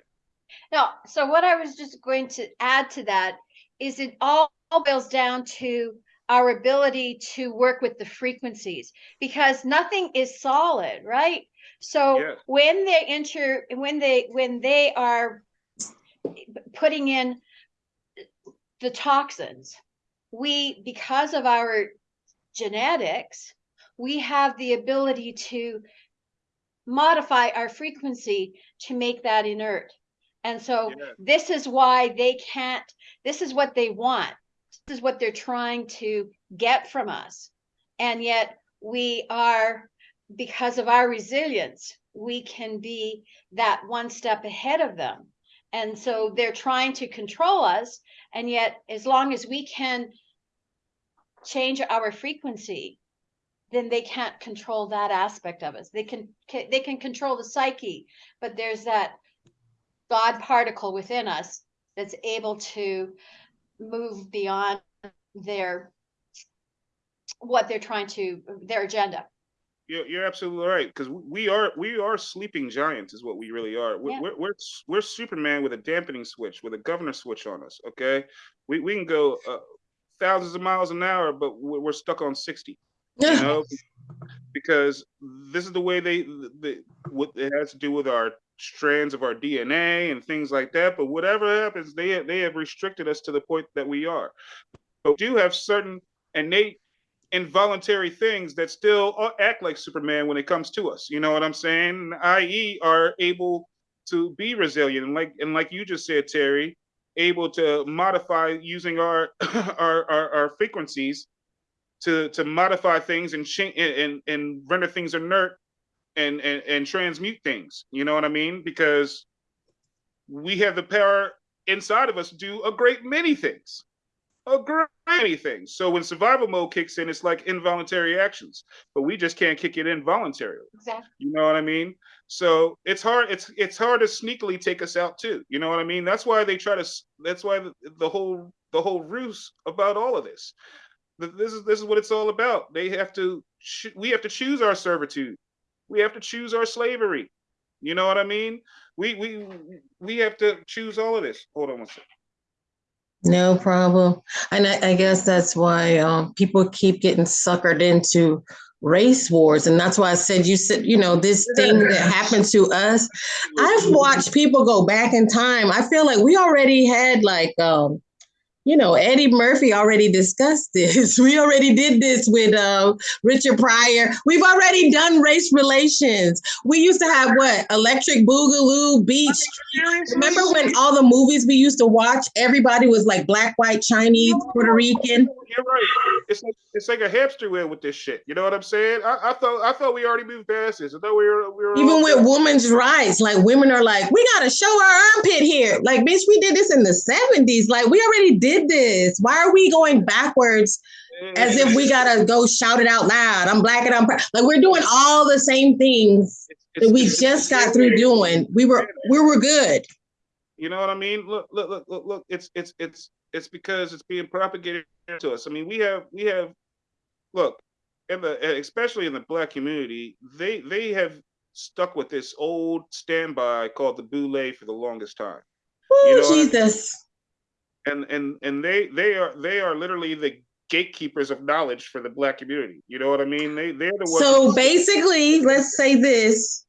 No, so what I was just going to add to that is it all boils down to our ability to work with the frequencies because nothing is solid, right? So Yes. when they enter, when they when they are putting in the toxins, we because of our genetics, we have the ability to modify our frequency to make that inert. And so this is why they can't, this is what they want. This is what they're trying to get from us. And yet we are, because of our resilience, we can be that one step ahead of them. And so they're trying to control us. And yet, as long as we can change our frequency, then they can't control that aspect of us. They can, ca- they can control the psyche, but there's that God particle within us that's able to move beyond their what they're trying to their agenda. You're, you're absolutely right because we are we are sleeping giants is what we really are. We're, Yeah. we're we're we're Superman with a dampening switch with a governor switch on us. Okay, we we can go uh, thousands of miles an hour, but we're, we're stuck on sixty. You know, because this is the way they the, what it has to do with our strands of our DNA and things like that. But whatever happens, they they have restricted us to the point that we are. But we do have certain innate involuntary things that still uh, act like Superman when it comes to us. You know what I'm saying? I.e., are able to be resilient, and like and like you just said, Terry, able to modify using our our, our, our frequencies to to modify things and change and and render things inert and, and and transmute things. You know what I mean? Because we have the power inside of us to do a great many things a great many things. So when survival mode kicks in, it's like involuntary actions, but we just can't kick it in voluntarily. Exactly. You know what I mean? So it's hard. It's it's hard to sneakily take us out too. You know what I mean? That's why they try to. That's why the, the whole the whole ruse about all of this. This is this is what it's all about. They have to. We have to choose our servitude. We have to choose our slavery. You know what I mean? We we we have to choose all of this. Hold on one second. No problem. And I, I guess that's why um, people keep getting suckered into race wars. And that's why I said, you said, you know, this thing that happened to us. I've watched people go back in time. I feel like we already had like, um, you know, Eddie Murphy already discussed this. We already did this with uh, Richard Pryor. We've already done race relations. We used to have what? Electric Boogaloo Beach. Remember when all the movies we used to watch, everybody was like black, white, Chinese, Puerto Rican? You're right. It's like it's like a hamster wheel with this shit. You know what I'm saying? I, I thought I thought we already moved past this. I thought we were we were Even with women's rights, like women are like, we gotta show our armpit here. Like, bitch, we did this in the 70s. Like, we already did this. Why are we going backwards mm. as if we gotta go shout it out loud? I'm black and I'm proud. like we're doing all the same things that we just got through doing. We were we were good. You know what I mean? Look, look, look, look, look. It's it's it's it's because it's being propagated to us. I mean, we have we have look, in the especially in the black community, they they have stuck with this old standby called the boule for the longest time. Oh, You know what I- Jesus. And and and they they are they are literally the gatekeepers of knowledge for the black community. You know what I mean? They they're the ones So basically, let's say this.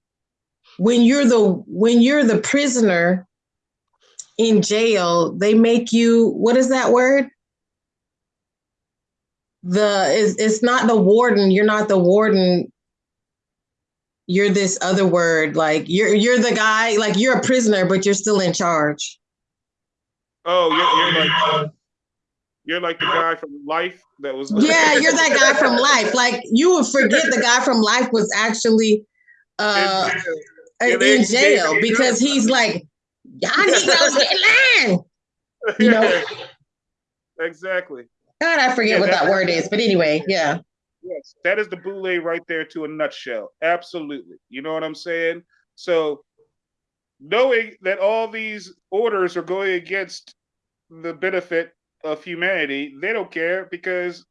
When you're the when you're the prisoner in jail, they make you what is that word? The it's, it's not the warden, you're not the warden. You're this other word, like you're you're the guy, like you're a prisoner, but you're still in charge. Oh, you're, you're like you're like the guy from Life that was. Yeah, you're that guy from life. Like you would forget the guy from life was actually uh In jail. in jail because he's like, y'all Negroes get in line. You know? Exactly. God, I forget Yeah, what that that- word is, but anyway, yeah. Yes, that is the boule right there to a nutshell. Absolutely. You know what I'm saying? So knowing that all these orders are going against the benefit of humanity, they don't care because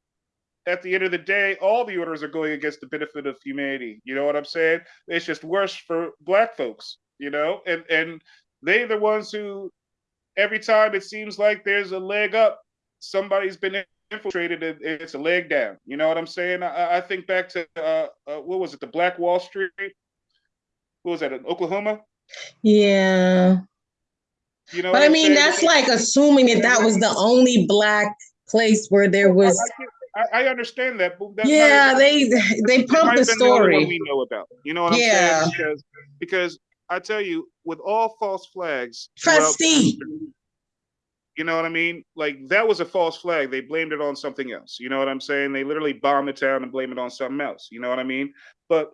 at the end of the day, all the orders are going against the benefit of humanity. You know what I'm saying? It's just worse for black folks, you know, and and they're the ones who every time it seems like there's a leg up, somebody's been infiltrated and it's a leg down. You know what I'm saying? I, I think back to uh, uh, what was it, the Black Wall Street? What was that in Oklahoma? Yeah. You know, But I mean, that's like assuming that that was the only black place where there was. I, I understand that. But Yeah, they they pumped the been the story. we know about. You know what I'm Yeah. saying? Because because I tell you, with all false flags, Trustee. You know what I mean? Like that was a false flag. They blamed it on something else. You know what I'm saying? They literally bombed the town and blame it on something else. You know what I mean? But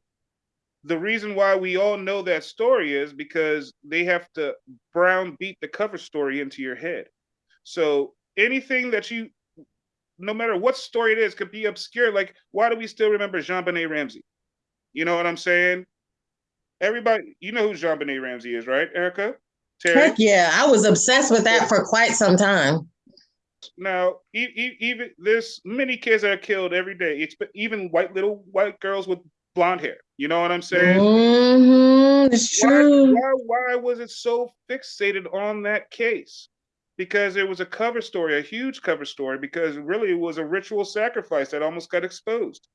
the reason why we all know that story is because they have to brown beat the cover story into your head. So anything that you, no matter what story it is, could be obscure. Like, why do we still remember JonBenét Ramsey? You know what I'm saying? Everybody, you know who JonBenét Ramsey is, right, Erica? Terry? Heck yeah, I was obsessed with that for quite some time. Now, even there's many kids that are killed every day. It's even white little white girls with blonde hair. You know what I'm saying? hmm it's Why, true. why, why was it so fixated on that case? Because it was a cover story, a huge cover story, because really it was a ritual sacrifice that almost got exposed.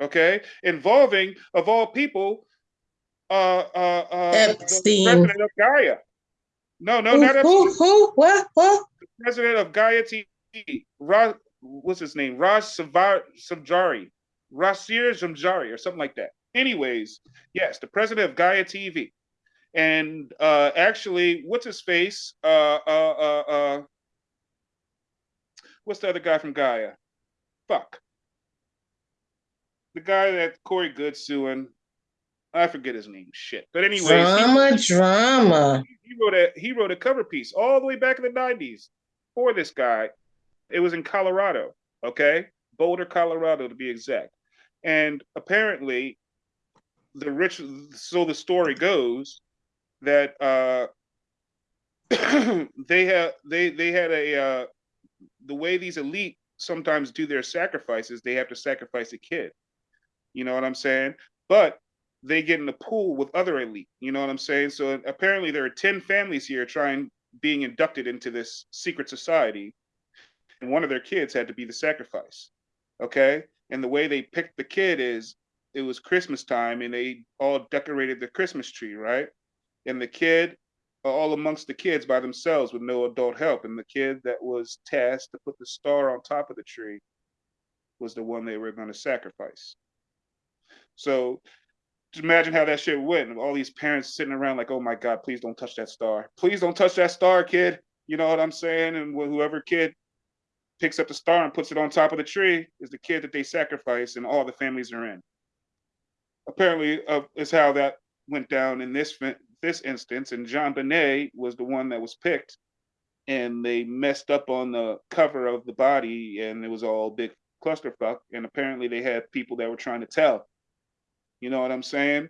Okay, involving of all people, uh, uh, uh, the Epstein. president of Gaia. No, no, Who, not Epstein. who, who, what, what? president of Gaia TV, Raj, what's his name? Raj Savar, Samjari, Rasir Samjari, or something like that. Anyways, yes, the president of Gaia TV. And uh, actually, what's his face? Uh, uh, uh, uh, what's the other guy from Gaia? Fuck. The guy that Corey Goode suing. I forget his name. Shit. But anyways, he- Drama, drama. he wrote a he wrote a cover piece all the way back in the 90s for this guy. It was in Colorado, okay? Boulder, Colorado to be exact. And apparently the rich so the story goes that uh they had they they had a uh the way these elite sometimes do their sacrifices, they have to sacrifice a kid. You know what I'm saying? But they get in a pool with other elite. You know what I'm saying? So apparently there are 10 families here trying being inducted into this secret society. And one of their kids had to be the sacrifice. Okay. And the way they picked the kid is it was Christmas time and they all decorated the Christmas tree, right? And the kid, all amongst the kids by themselves with no adult help. And the kid that was tasked to put the star on top of the tree was the one they were going to sacrifice. So just imagine how that shit went. All these parents sitting around like, oh my God, please don't touch that star. Please don't touch that star, kid. You know what I'm saying? And wh- whoever kid picks up the star and puts it on top of the tree is the kid that they sacrifice, and all the families are in. Apparently, uh, is how that went down in this this instance. And JonBenét was the one that was picked, and they messed up on the cover of the body, and it was all big clusterfuck. And apparently, they had people that were trying to tell. You know what I'm saying?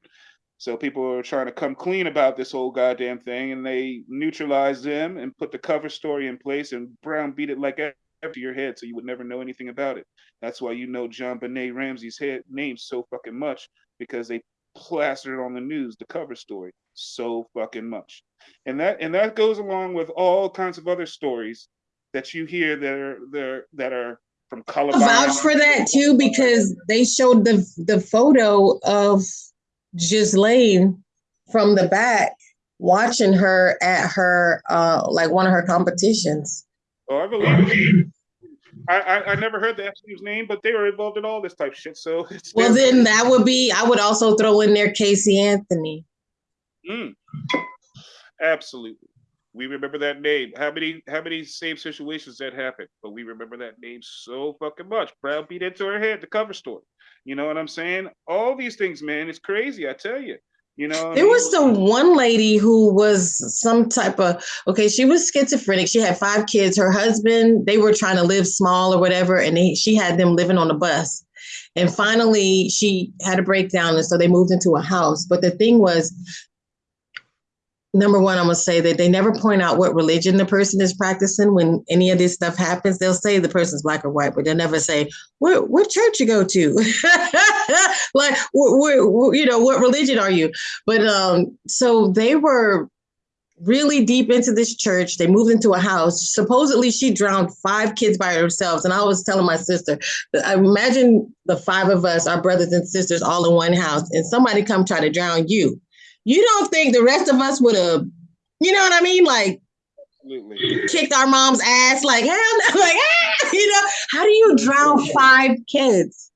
So people are trying to come clean about this whole goddamn thing, and they neutralized them and put the cover story in place and brown beat it like to your head, so you would never know anything about it. That's why you know JonBenét Ramsey's head name so fucking much because they plastered on the news, the cover story, so fucking much. And that and that goes along with all kinds of other stories that you hear that are that are from color. vouch for that too because they showed the the photo of Ghislaine from the back watching her at her uh like one of her competitions. Oh, I believe. I, I, I never heard the FC's name, but they were involved in all this type of shit. So it's Well, then that would be I would also throw in there Casey Anthony. Mm. Absolutely. We remember that name. How many how many same situations that happened? But we remember that name so fucking much. Brown beat into her head, the cover story. You know what I'm saying? All these things, man, it's crazy. I tell you. You know, there was the one lady who was some type of okay. She was schizophrenic. She had five kids. Her husband, they were trying to live small or whatever, and they, she had them living on a bus. And finally, she had a breakdown, and so they moved into a house. But the thing was, number one, I'm gonna say that they never point out what religion the person is practicing when any of this stuff happens. They'll say the person's black or white, but they'll never say what what church you go to, like what, what, you know what religion are you. But um, so they were really deep into this church. They moved into a house. Supposedly, she drowned five kids by herself. And I was telling my sister, I imagine the five of us, our brothers and sisters, all in one house, and somebody come try to drown you you don't think the rest of us would have, you know what I mean? Like, Absolutely. kicked our mom's ass, like, hell no, like, ah, you know, how do you drown five kids?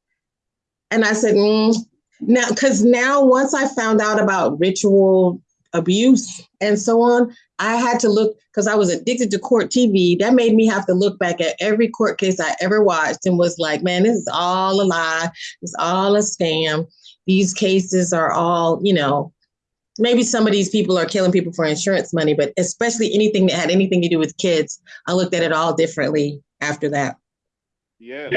And I said, mm. now, because now once I found out about ritual abuse and so on, I had to look because I was addicted to court TV. That made me have to look back at every court case I ever watched and was like, man, this is all a lie. It's all a scam. These cases are all, you know, maybe some of these people are killing people for insurance money, but especially anything that had anything to do with kids, I looked at it all differently after that. Yeah,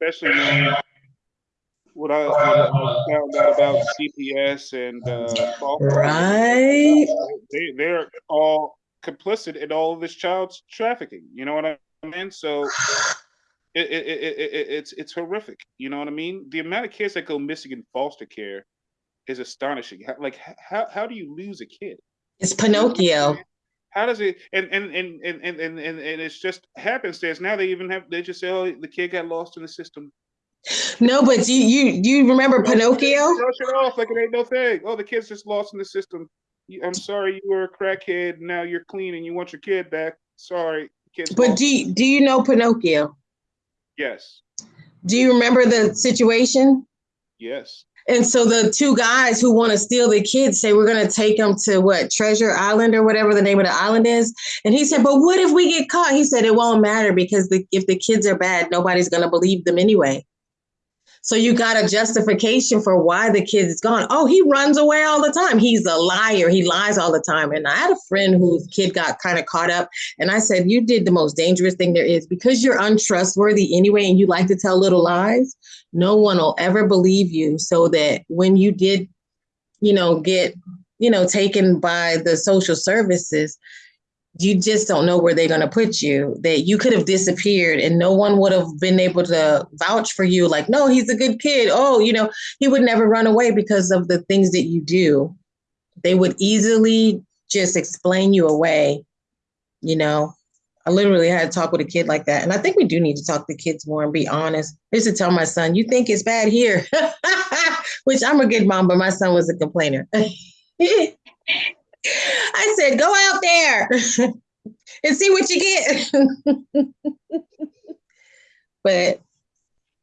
especially what I, I, found out about CPS and uh, right, they they're all complicit in all of this child trafficking. You know what I mean? So. It, it, it, it, it's it's horrific. You know what I mean? The amount of kids that go missing in foster care is astonishing. How, like how how do you lose a kid? It's Pinocchio. How does it and and and and and and, and, it's just happenstance. Now they even have they just say, oh, the kid got lost in the system. No, but you you you remember Pinocchio? Brush it off like it ain't no thing. Oh, the kid's just lost in the system. I'm sorry, you were a crackhead. Now you're clean and you want your kid back. Sorry, kids. But lost. do you, do you know Pinocchio? Yes. Do you remember the situation? Yes. And so the two guys who want to steal the kids say we're going to take them to what Treasure Island or whatever the name of the island is. And he said, "But what if we get caught?" He said, "It won't matter because the, if the kids are bad, nobody's going to believe them anyway." So you got a justification for why the kid is gone. Oh, he runs away all the time. He's a liar. He lies all the time. And I had a friend whose kid got kind of caught up. And I said, You did the most dangerous thing there is because you're untrustworthy anyway and you like to tell little lies. No one will ever believe you. So that when you did, you know, get, you know, taken by the social services, you just don't know where they're going to put you. That you could have disappeared and no one would have been able to vouch for you like no he's a good kid. Oh you know he would never run away because of the things that you do. They would easily just explain you away you know i literally had to talk with a kid like that and i think we do need to talk to kids more and be honest i used to tell my son you think it's bad here which i'm a good mom but my son was a complainer I said, go out there and see what you get. but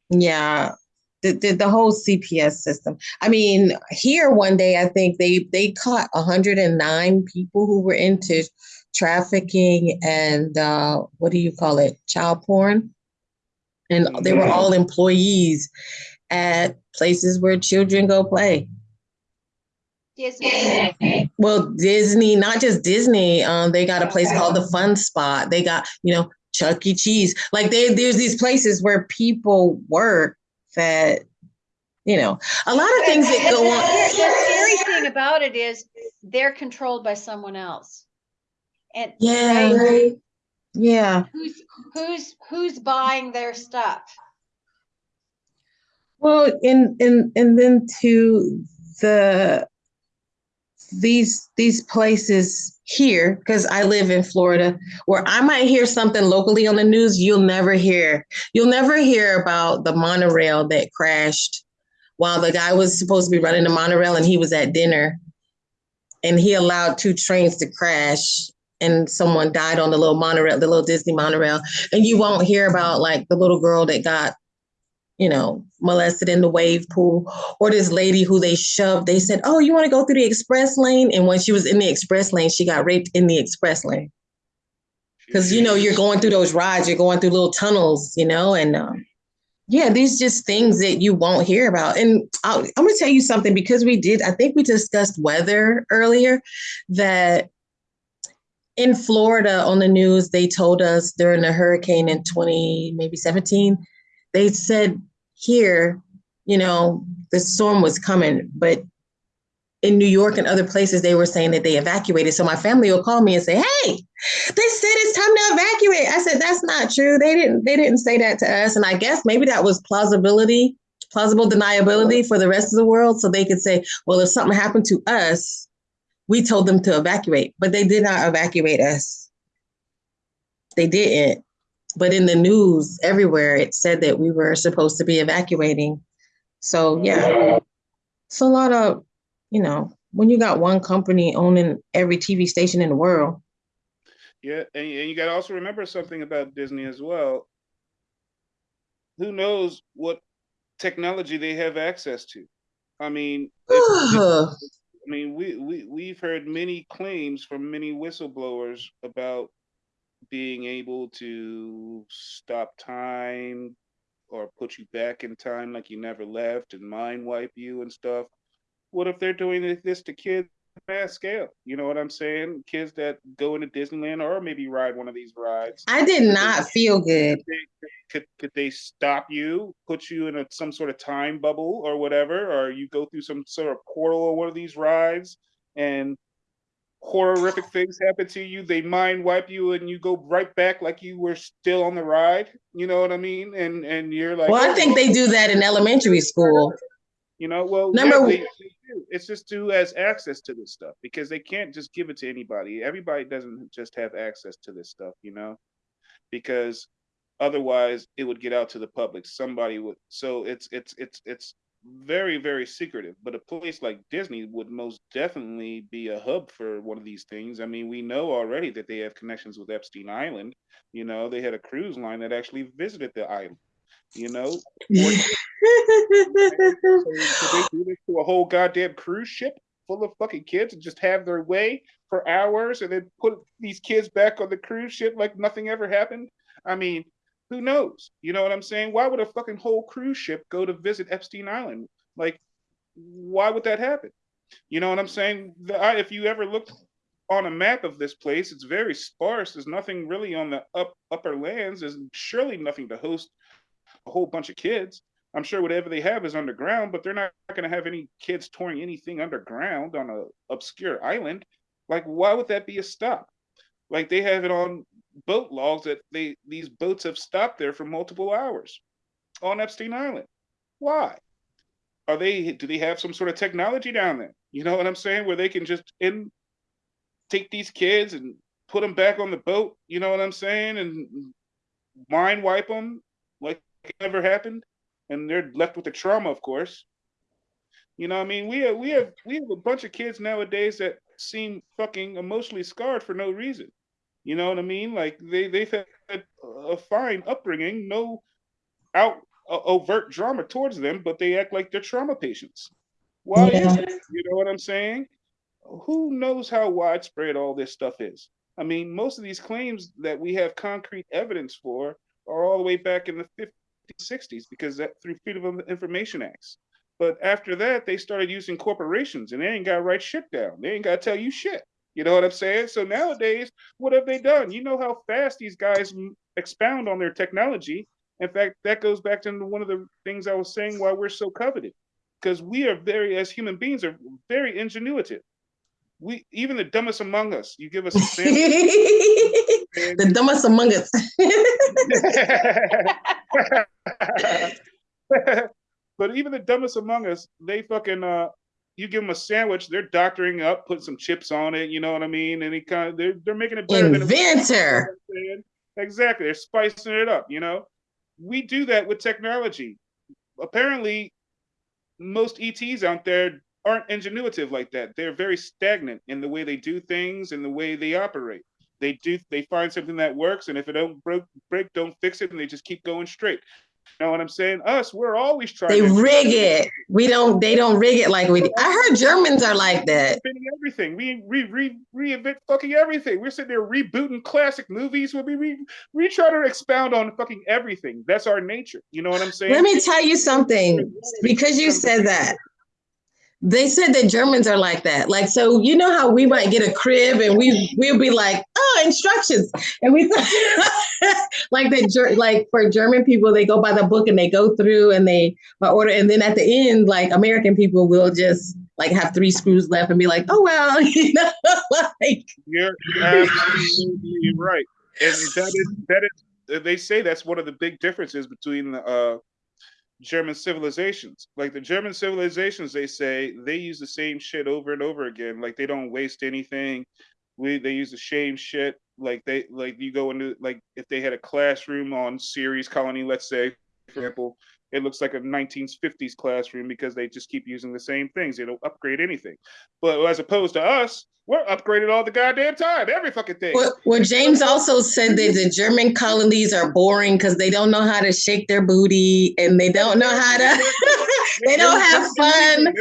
yeah, the, the, the, whole CPS system. I mean, here one day I think they they caught 109 people who were into trafficking and uh, what do you call it, child porn, and they were all employees at places where children go play. Disney. Well, Disney, not just Disney. Um, they got a place called the Fun Spot. They got, you know, Chuck E. Cheese. Like they, there's these places where people work that, you know, a lot of things that go on. The scary thing about it is they're controlled by someone else. And yeah, right? yeah. Who's who's who's buying their stuff? Well, and and and then to the these these places here because I live in Florida where I might hear something locally on the news you'll never hear. You'll never hear about the monorail that crashed while the guy was supposed to be running the monorail and he was at dinner and he allowed two trains to crash and someone died on the little monorail, the little Disney monorail. And you won't hear about like the little girl that got you know, molested in the wave pool, or this lady who they shoved, they said, Oh, you want to go through the express lane? And when she was in the express lane, she got raped in the express lane. Because, you know, you're going through those rides, you're going through little tunnels, you know, and um, yeah, these just things that you won't hear about. And I'll, I'm going to tell you something because we did, I think we discussed weather earlier, that in Florida on the news, they told us during the hurricane in 20, maybe 17, they said here, you know, the storm was coming, but in New York and other places, they were saying that they evacuated. So my family will call me and say, "Hey, they said it's time to evacuate." I said, "That's not true. They didn't. They didn't say that to us." And I guess maybe that was plausibility, plausible deniability for the rest of the world, so they could say, "Well, if something happened to us, we told them to evacuate, but they did not evacuate us. They didn't." but in the news everywhere it said that we were supposed to be evacuating. So yeah, it's a lot of, you know, when you got one company owning every TV station in the world. Yeah, and, and you got to also remember something about Disney as well. Who knows what technology they have access to? I mean, I mean, we we we've heard many claims from many whistleblowers about being able to stop time or put you back in time like you never left and mind wipe you and stuff. What if they're doing this to kids mass scale? You know what I'm saying? Kids that go into Disneyland or maybe ride one of these rides. I did not feel good. Could they, could, they stop you, put you in a, some sort of time bubble or whatever, or you go through some sort of portal or one of these rides and horrific things happen to you, they mind wipe you and you go right back like you were still on the ride. You know what I mean? And and you're like, well, I think they do that in elementary school. You know, well, Number yeah, they, they it's just who has access to this stuff because they can't just give it to anybody. Everybody doesn't just have access to this stuff, you know, because otherwise it would get out to the public. Somebody would. So it's it's it's it's very very secretive but a place like disney would most definitely be a hub for one of these things i mean we know already that they have connections with epstein island you know they had a cruise line that actually visited the island you know could they do this to a whole goddamn cruise ship full of fucking kids and just have their way for hours and then put these kids back on the cruise ship like nothing ever happened i mean who knows? You know what I'm saying? Why would a fucking whole cruise ship go to visit Epstein Island? Like, why would that happen? You know what I'm saying? The, if you ever looked on a map of this place, it's very sparse. There's nothing really on the up upper lands. There's surely nothing to host a whole bunch of kids. I'm sure whatever they have is underground, but they're not going to have any kids touring anything underground on a obscure island. Like, why would that be a stop? Like they have it on boat logs that they these boats have stopped there for multiple hours on Epstein Island. Why? Are they do they have some sort of technology down there? You know what I'm saying? Where they can just in take these kids and put them back on the boat, you know what I'm saying? And mind wipe them like it never happened. And they're left with the trauma, of course. You know, I mean, we have we have we have a bunch of kids nowadays that seem fucking emotionally scarred for no reason. You know what I mean? Like they they've had a fine upbringing, no out uh, overt drama towards them, but they act like they're trauma patients. Why yeah. is it? You know what I'm saying? Who knows how widespread all this stuff is? I mean, most of these claims that we have concrete evidence for are all the way back in the 50s, 60s, because that through Freedom of Information Acts. But after that, they started using corporations, and they ain't got to write shit down. They ain't got to tell you shit. You know what I'm saying? So nowadays, what have they done? You know how fast these guys expound on their technology. In fact, that goes back to one of the things I was saying why we're so coveted. Because we are very, as human beings, are very ingenuitive. We even the dumbest among us, you give us a sample. the dumbest among us. But even the dumbest among us, they fucking uh, you give them a sandwich, they're doctoring up, put some chips on it. You know what I mean? And kind of they're they're making it better. than. Inventor. Exactly, they're spicing it up. You know, we do that with technology. Apparently, most ETs out there aren't ingenuitive like that. They're very stagnant in the way they do things and the way they operate. They do they find something that works, and if it don't break, break don't fix it, and they just keep going straight. You know what I'm saying? Us, we're always trying. They to rig it. We don't. They don't rig it like we. do. I heard Germans are like that. Everything. We re, re, reinvent fucking everything. We're sitting there rebooting classic movies. We we we try to expound on fucking everything. That's our nature. You know what I'm saying? Let me tell you something. Because you said that, they said that Germans are like that. Like, so you know how we might get a crib and we we'll be like, oh, instructions, and we like that. Like for German people, they go by the book and they go through and they by order, and then at the end, like American people will just like have three screws left and be like, oh well, you know, like You're absolutely right, and that is that is. They say that's one of the big differences between the uh, German civilizations. Like the German civilizations, they say they use the same shit over and over again. Like they don't waste anything. We they use the same shit. Like they like you go into like if they had a classroom on Ceres Colony, let's say, for example, it looks like a 1950s classroom because they just keep using the same things. They don't upgrade anything. But as opposed to us, we're upgraded all the goddamn time, every fucking thing. Well, well, James also said that the German colonies are boring because they don't know how to shake their booty and they don't know how to. they don't have fun. They're,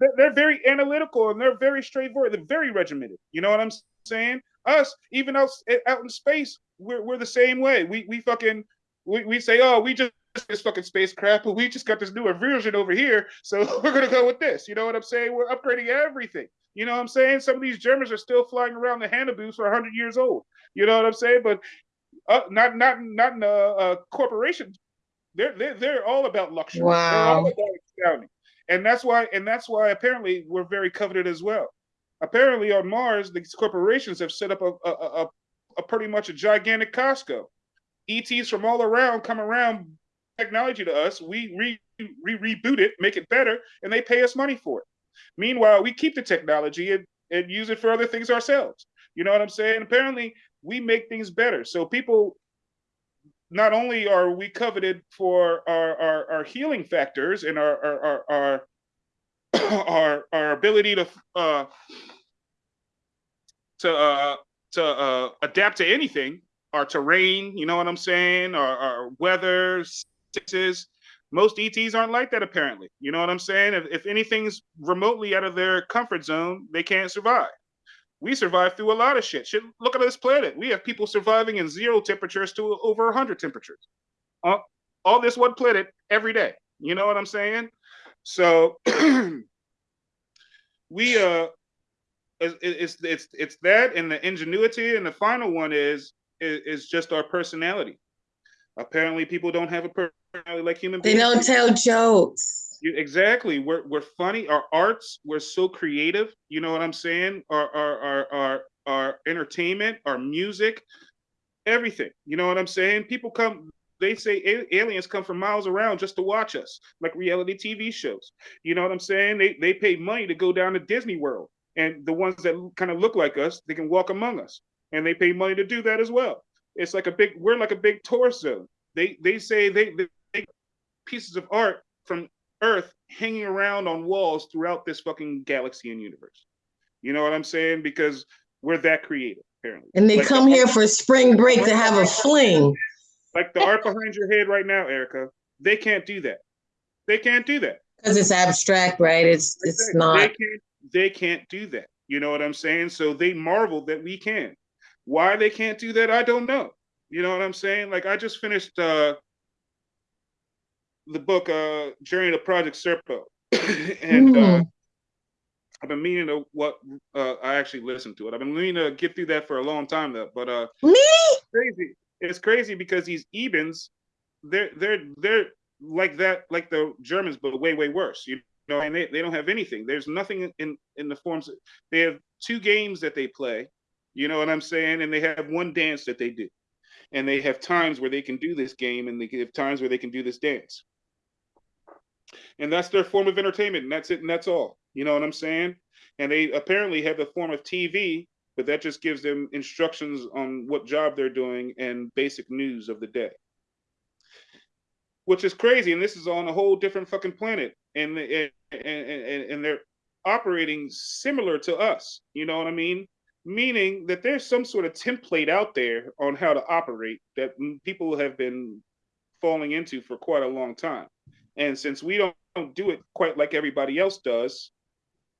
they're- they're very analytical and they're very straightforward. They're very regimented. You know what I'm saying? Us, even out out in space, we're we're the same way. We we fucking we, we say, oh, we just this fucking spacecraft, but we just got this newer version over here, so we're gonna go with this. You know what I'm saying? We're upgrading everything. You know what I'm saying? Some of these Germans are still flying around the Haunebus for 100 years old. You know what I'm saying? But uh, not not not in a, uh corporation. They're, they're they're all about luxury. Wow. about. And that's why and that's why apparently we're very coveted as well. Apparently on Mars, these corporations have set up a a, a, a pretty much a gigantic Costco. ETs from all around come around technology to us. We re, re reboot it, make it better, and they pay us money for it. Meanwhile, we keep the technology and, and use it for other things ourselves. You know what I'm saying? Apparently, we make things better. So people not only are we coveted for our our, our healing factors and our our our our, our, our ability to uh to uh to uh adapt to anything, our terrain, you know what I'm saying, our, our weather, sixes. Most ETs aren't like that apparently. You know what I'm saying? If, if anything's remotely out of their comfort zone, they can't survive. We survive through a lot of shit. Shit, look at this planet. We have people surviving in zero temperatures to over 100 temperatures. Uh, all this one planet every day. You know what I'm saying? So we uh it's, it's it's it's that and the ingenuity and the final one is is, is just our personality. Apparently people don't have a personality like human They don't tell jokes. You, exactly. We're we're funny. Our arts, we're so creative. You know what I'm saying? Our our our our, our entertainment, our music, everything. You know what I'm saying? People come. They say aliens come from miles around just to watch us, like reality TV shows. You know what I'm saying? They they pay money to go down to Disney World, and the ones that kind of look like us, they can walk among us, and they pay money to do that as well. It's like a big. We're like a big torso. They they say they, they, they pieces of art from Earth hanging around on walls throughout this fucking galaxy and universe. You know what I'm saying? Because we're that creative, apparently. And they Like the come here art- for spring break to have a fling. like the art behind your head right now, Erica. They can't do that. They can't do that. Because it's abstract, right? It's it's They not. can't. They can't do that. You know what I'm saying? So they marvel that we can. Why they can't do that, I don't know. You know what I'm saying? Like I just finished uh the book uh Journey to Project Serpo. and uh Mm. I've been meaning to what uh I actually listened to it. I've been meaning to get through that for a long time though. But uh Me? crazy. It's crazy because these Ebens, they're they're they're like that, like the Germans, but way way worse. You know, and they, they don't have anything. There's nothing in in the forms. They have two games that they play. You know what I'm saying? And they have one dance that they do, and they have times where they can do this game, and they have times where they can do this dance. and that's their form of entertainment, and that's it, and that's all. You know what I'm saying? And they apparently have the form of TV, but that just gives them instructions on what job they're doing and basic news of the day. Which is crazy, and this is on a whole different fucking planet, and and and, and, and they're operating similar to us. You know what I mean? Meaning that there's some sort of template out there on how to operate that people have been falling into for quite a long time. And since we don't, don't do it quite like everybody else does,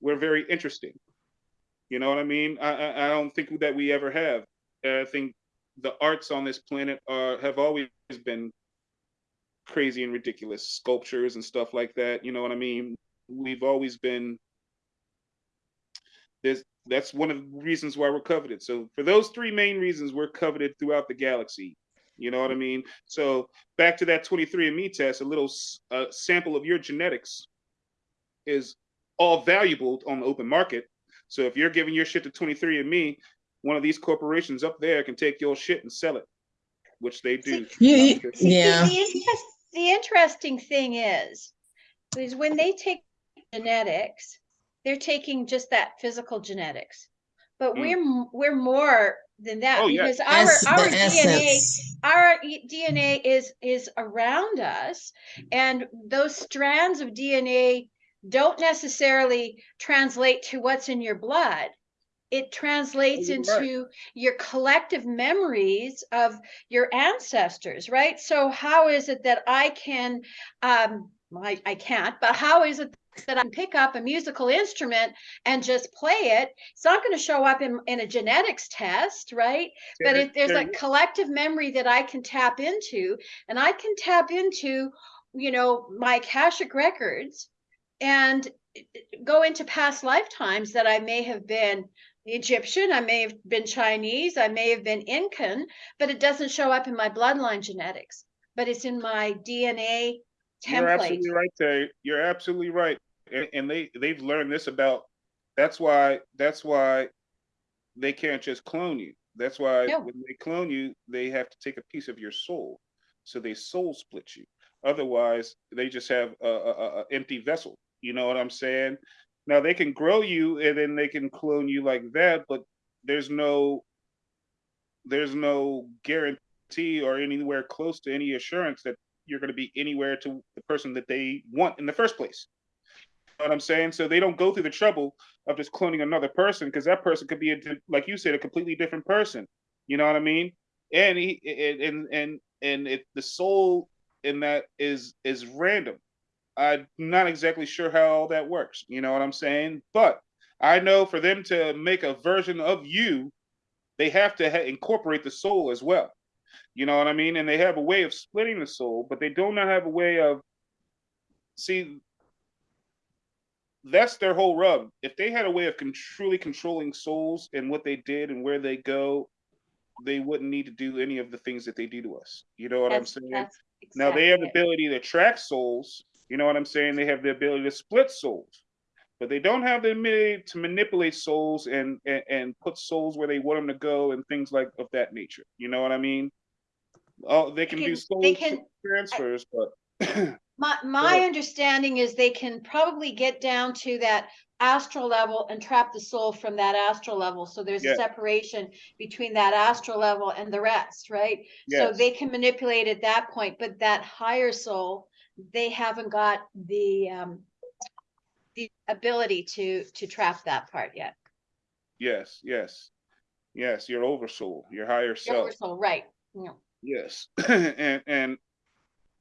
we're very interesting. You know what I mean? I, I, I don't think that we ever have. I think the arts on this planet are have always been crazy and ridiculous sculptures and stuff like that. You know what I mean? We've always been there's that's one of the reasons why we're coveted. So for those three main reasons, we're coveted throughout the galaxy. You know what I mean? So back to that 23andMe test, a little uh, sample of your genetics is all valuable on the open market. So if you're giving your shit to 23andMe, one of these corporations up there can take your shit and sell it, which they do. You, yeah. The, interest, the interesting thing is, is when they take genetics, they're taking just that physical genetics. But Mm. we're we're more than that Oh, because That's our our DNA our DNA is is around us, and those strands of DNA don't necessarily translate to what's in your blood. It translates You're right. into your collective memories of your ancestors, right? So how is it that I can, um, I, I can't, but how is it that I can pick up a musical instrument and just play it? It's not going to show up in, in a genetics test, right? but if there's there- a collective memory that I can tap into, and I can tap into, you know, my Akashic records and go into past lifetimes that I may have been Egyptian, I may have been Chinese, I may have been Incan, but it doesn't show up in my bloodline genetics, but it's in my DNA You're absolutely right, Terry. You're absolutely right. And, and they they've learned this about. That's why that's why they can't just clone you. That's why No. when they clone you, they have to take a piece of your soul. So they soul split you. Otherwise, they just have a, a- a empty vessel. You know what I'm saying? Now they can grow you and then they can clone you like that, but there's no there's no guarantee or anywhere close to any assurance that you're going to be anywhere to the person that they want in the first place. You know what I'm saying? So they don't go through the trouble of just cloning another person because that person could be, a, like you said, a completely different person. You know what I mean? And he and and and, it, the soul in that is is random. I'm not exactly sure how all that works. You know what I'm saying? But I know for them to make a version of you, they have to incorporate the soul as well. You know what I mean? And they have a way of splitting the soul, but they do not have a way of see that's their whole rub. If they had a way of con- truly controlling souls and what they did and where they go, they wouldn't need to do any of the things that they do to us. You know what That's- I'm saying? that's Now they have the ability to track souls. You know what I'm saying? They have the ability to split souls, but they don't have the ability to manipulate souls and and, and put souls where they want them to go and things like of that nature. You know what I mean? Oh, they can, do can- soul they can- transfers, but My my understanding is they can probably get down to that astral level and trap the soul from that astral level. So there's Yeah. a separation between that astral level and the rest, right? Yes. So they can manipulate at that point, but that higher soul, they haven't got the um the ability to to trap that part yet. yes, yes, yes. Your oversoul, your higher Your self. oversoul, right? Yeah. Yes, and and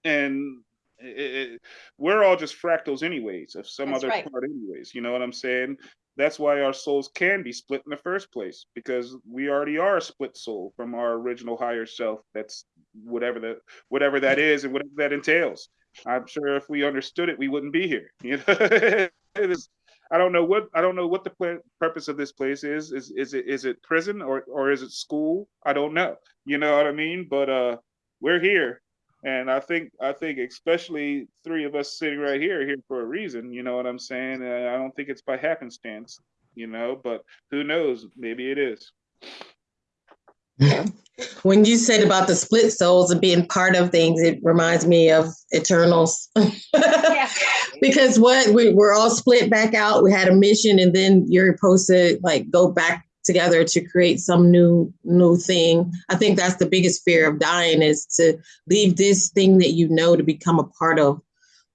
and i i we're all just fractals, anyways, of some That's other right. part, anyways. You know what I'm saying? That's why our souls can be split in the first place because we already are a split soul from our original higher self. That's whatever that whatever that is and whatever that entails. I'm sure if we understood it, we wouldn't be here. You know, it. I don't know what I don't know what the purpose of this place is. Is is it is it prison or or is it school? I don't know. You know what I mean? But uh, we're here, and I think I think especially three of us sitting right here are here for a reason. You know what I'm saying? And I don't think it's by happenstance. You know, but who knows? Maybe it is. When you said about the split souls and being part of things, it reminds me of Eternals. Yeah. Because what we, we're all split back out. We had a mission, and then you're supposed to like go back together to create some new new thing. I think that's the biggest fear of dying is to leave this thing that you know to become a part of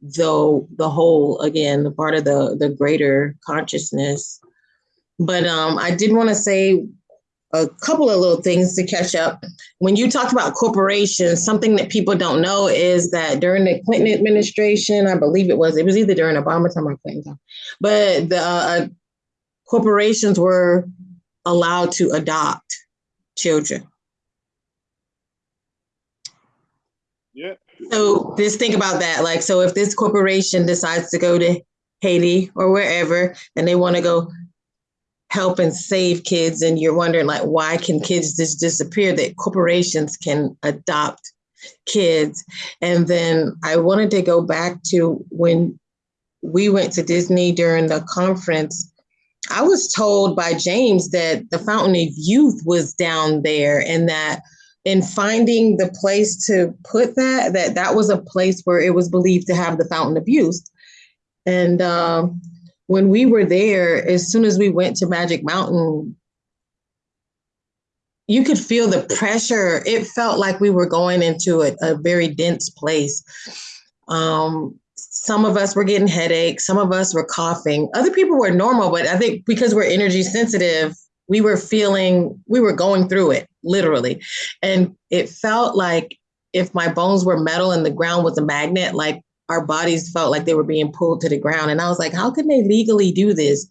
the the whole again, the part of the the greater consciousness. But um, I did want to say a couple of little things to catch up. When you talked about corporations, something that people don't know is that during the Clinton administration, I believe it was, it was either during Obama time or Clinton time, but the uh, corporations were allowed to adopt children. Yeah. So just think about that. Like, so if this corporation decides to go to Haiti or wherever, and they want to go help and save kids, and you're wondering like, why can kids just disappear? That corporations can adopt kids. And then I wanted to go back to when we went to Disney during the conference. I was told by James that the Fountain of Youth was down there and that in finding the place to put that, that that was a place where it was believed to have the Fountain of Youth. And um, when we were there, as soon as we went to Magic Mountain, you could feel the pressure. It felt like we were going into a, a very dense place. Um, some of us were getting headaches, some of us were coughing. Other people were normal, but I think because we're energy sensitive, we were feeling, we were going through it literally. And it felt like if my bones were metal and the ground was a magnet, like our bodies felt like they were being pulled to the ground. And I was like, how can they legally do this?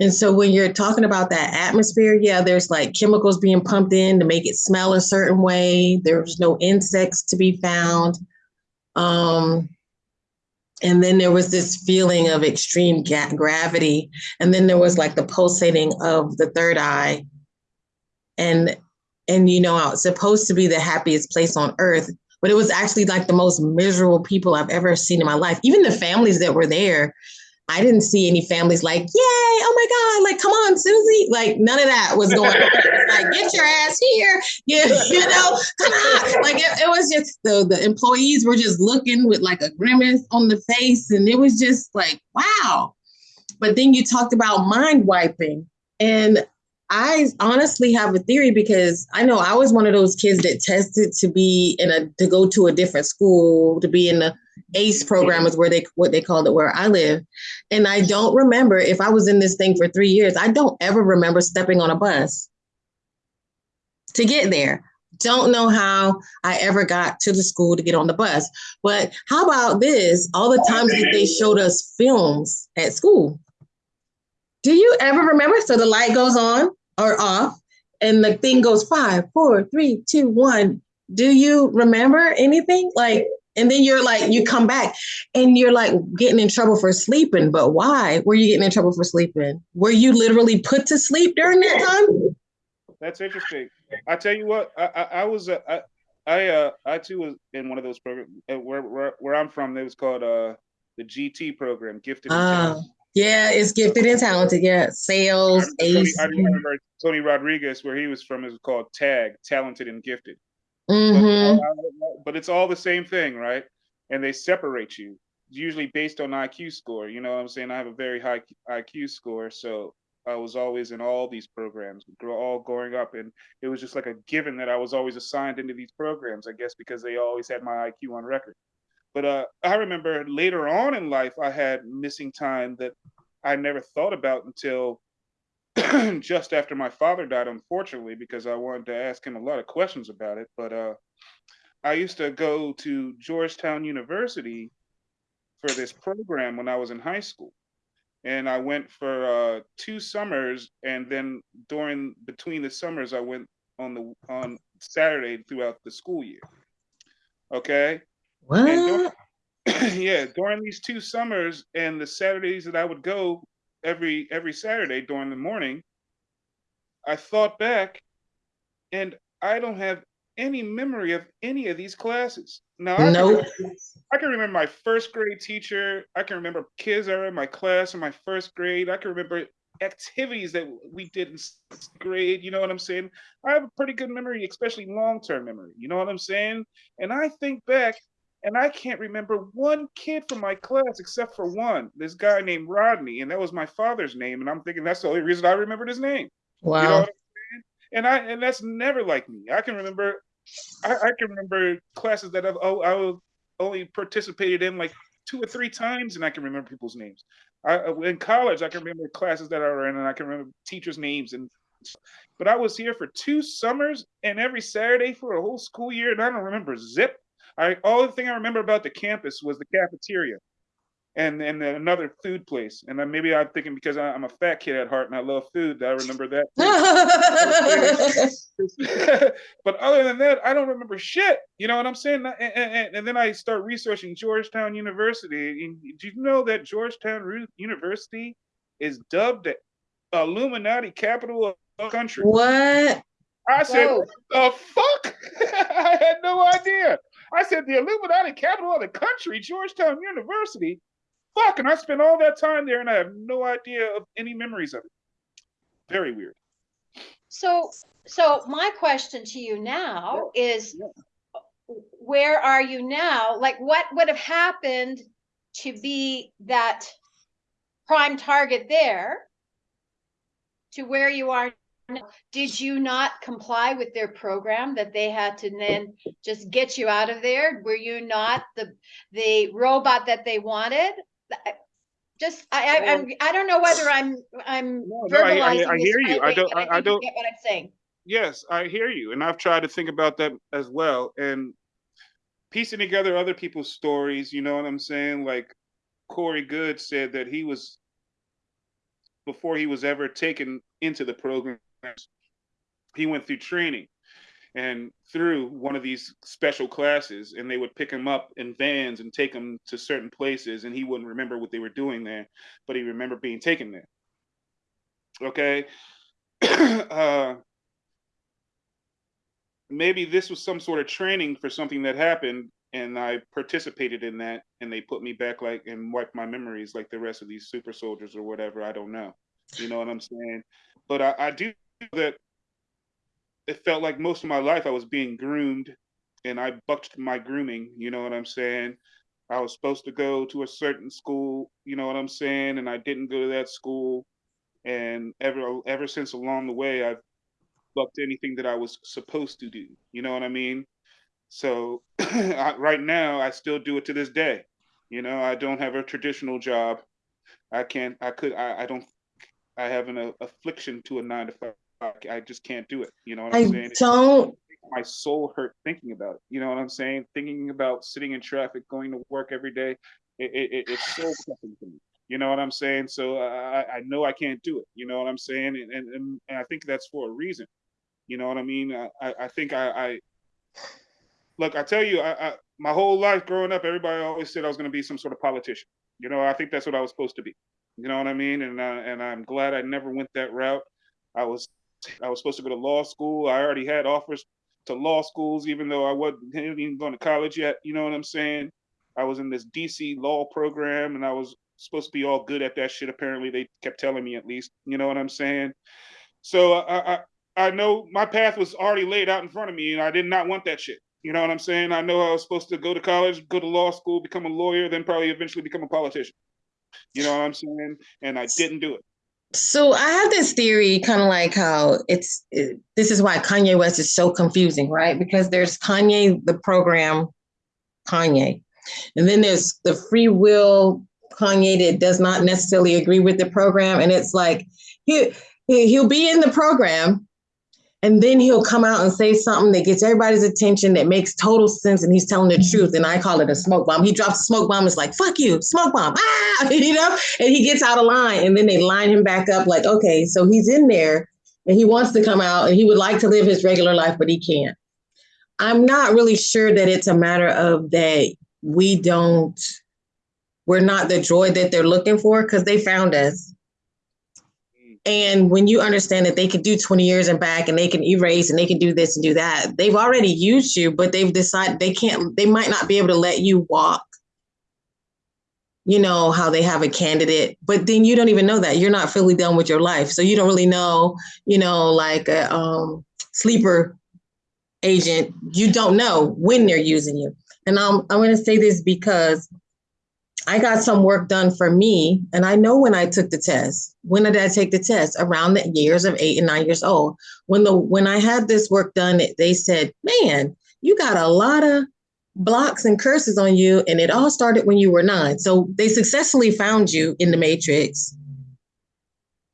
And so when you're talking about that atmosphere, yeah, there's like chemicals being pumped in to make it smell a certain way. There's no insects to be found. Um, and then there was this feeling of extreme gravity. And then there was like the pulsating of the third eye. And and you know, it's supposed to be the happiest place on earth, but it was actually like the most miserable people I've ever seen in my life. Even the families that were there, I didn't see any families like, yay, oh my God, like, come on, Susie. Like, none of that was going on. like, get your ass here. You, you know, come on. Like, it, it was just the, the employees were just looking with like a grimace on the face. And it was just like, wow. But then you talked about mind wiping. And I honestly have a theory because I know I was one of those kids that tested to be in a to go to a different school, to be in the ACE program is where they what they called it where I live. And I don't remember if I was in this thing for three years, I don't ever remember stepping on a bus to get there. Don't know how I ever got to the school to get on the bus. But how about this? All the times that they showed us films at school. Do you ever remember? So the light goes on or off, and the thing goes five, four, three, two, one. Do you remember anything? Like, and then you're like, you come back and you're like getting in trouble for sleeping. But why were you getting in trouble for sleeping? Were you literally put to sleep during that time? That's interesting. I tell you what, I, I, I was, uh, I, I, uh, I too was in one of those programs uh, where, where, where I'm from. It was called uh, the GT program, Gifted and Talented. Yeah, it's gifted and talented. Yeah, sales, Tony, ace. I remember Tony Rodriguez, where he was from, is called TAG, Talented and Gifted. But, hmm but it's all the same thing, right? And they separate you, usually based on IQ score. You know what I'm saying? I have a very high IQ score, so I was always in all these programs, all growing up, and it was just like a given that I was always assigned into these programs. I guess because they always had my IQ on record. But uh, I remember later on in life, I had missing time that I never thought about until just after my father died, unfortunately, because I wanted to ask him a lot of questions about it. But uh, I used to go to Georgetown University for this program when I was in high school. And I went for uh, two summers, and then during between the summers, I went on the on Saturday throughout the school year. Okay, and during, yeah, during these two summers and the Saturdays that I would go every every Saturday during the morning, I thought back and I don't have any memory of any of these classes. Now I can Nope. remember, I can remember my first grade teacher. I can remember kids that were in my class in my first grade. I can remember activities that we did in grade. You know what I'm saying? I have a pretty good memory, especially long term memory. You know what I'm saying? And I think back and I can't remember one kid from my class except for one. This guy named Rodney, and that was my father's name. And I'm thinking that's the only reason I remembered his name. Wow. You know? And I and that's never like me. I can remember, I, I can remember classes that I've oh I only participated in like two or three times, and I can remember people's names. I uh, in college I can remember classes that I were in, and I can remember teachers' names and. But I was here for two summers and every Saturday for a whole school year, and I don't remember zip. I all the thing I remember about the campus was the cafeteria and and another food place. And then maybe I'm thinking because I, am a fat kid at heart and I love food, that I remember that. but other than that, I don't remember shit. You know what I'm saying? And, and, and then I start researching Georgetown University. And do you know that Georgetown University is dubbed the Illuminati capital of the country? What? I said, Whoa. the fuck? I had no idea. I said, the Illuminati capital of the country, Georgetown University. Fuck, and I spent all that time there and I have no idea of any memories of it. Very weird. So, so my question to you now yeah. is yeah. where are you now? Like, what would have happened to be that prime target there to where you are did you not comply with their program that they had to then just get you out of there were you not the the robot that they wanted just I I, I'm, I don't know whether I'm I'm no, no, I, I, I hear you. I don't. I, I, don't get what I'm saying. Yes, I hear you, and I've tried to think about that as well, and piecing together other people's stories. You know what I'm saying? Like Corey Goode said that he was before he was ever taken into the program he went through training and through one of these special classes and they would pick him up in vans and take him to certain places and he wouldn't remember what they were doing there but he remembered being taken there. Okay? Uh, maybe this was some sort of training for something that happened and i participated in that and they put me back like and wiped my memories like the rest of these super soldiers or whatever. I don't know. You know what i'm saying? But i, I do that it felt like most of my life I was being groomed and I bucked my grooming, you know what I'm saying? I was supposed to go to a certain school, you know what I'm saying, and I didn't go to that school. And ever ever since along the way, I've bucked anything that I was supposed to do. You know what I mean? So I, right now, I still do it to this day. You know, I don't have a traditional job. I can't. I could. I, I don't. I have an uh, affliction to a nine to five I just can't do it. You know what I'm I saying? Don't. My soul hurt thinking about it. You know what I'm saying? Thinking about sitting in traffic, going to work every day. It, it, it's so crushing to me. You know what I'm saying? So uh, I, I know I can't do it. You know what I'm saying? And, and, and I think that's for a reason. You know what I mean? Uh, I, I think I, I look, I tell you, I, I, my whole life growing up, everybody always said I was going to be some sort of politician. You know, I think that's what I was supposed to be. You know what I mean? And I, and I'm glad I never went that route. I was I was supposed to go to law school. I already had offers to law schools, even though I wasn't even going to college yet. You know what I'm saying? I was in this DC law program and I was supposed to be all good at that shit. Apparently, they kept telling me at least. You know what I'm saying? So I, I, I know my path was already laid out in front of me, and I did not want that shit. You know what I'm saying? I know I was supposed to go to college, go to law school, become a lawyer, then probably eventually become a politician. You know what I'm saying? And I didn't do it. So I have this theory, kind of like how it's. It, this is why Kanye West is so confusing, right? Because there's Kanye, the program, Kanye, and then there's the free will Kanye that does not necessarily agree with the program, and it's like he he'll be in the program, and then he'll come out and say something that gets everybody's attention that makes total sense and he's telling the truth and i call it a smoke bomb. He drops a smoke bomb it's like fuck you smoke bomb ah! You know? And he gets out of line and then they line him back up like okay so he's in there and he wants to come out and he would like to live his regular life but he can't. I'm not really sure that it's a matter of that we don't we're not the droid that they're looking for because they found us and when you understand that they can do 20 years and back and they can erase and they can do this and do that, they've already used you, but they've decided they can't, they might not be able to let you walk. You know, how they have a candidate, but then you don't even know that. You're not fully done with your life. So you don't really know, you know, like a um, sleeper agent, you don't know when they're using you. And I'm, I'm going to say this because I got some work done for me, and I know when I took the test. When did I take the test? Around the years of eight and nine years old. When the when I had this work done, they said, "Man, you got a lot of blocks and curses on you, and it all started when you were nine. So they successfully found you in the matrix.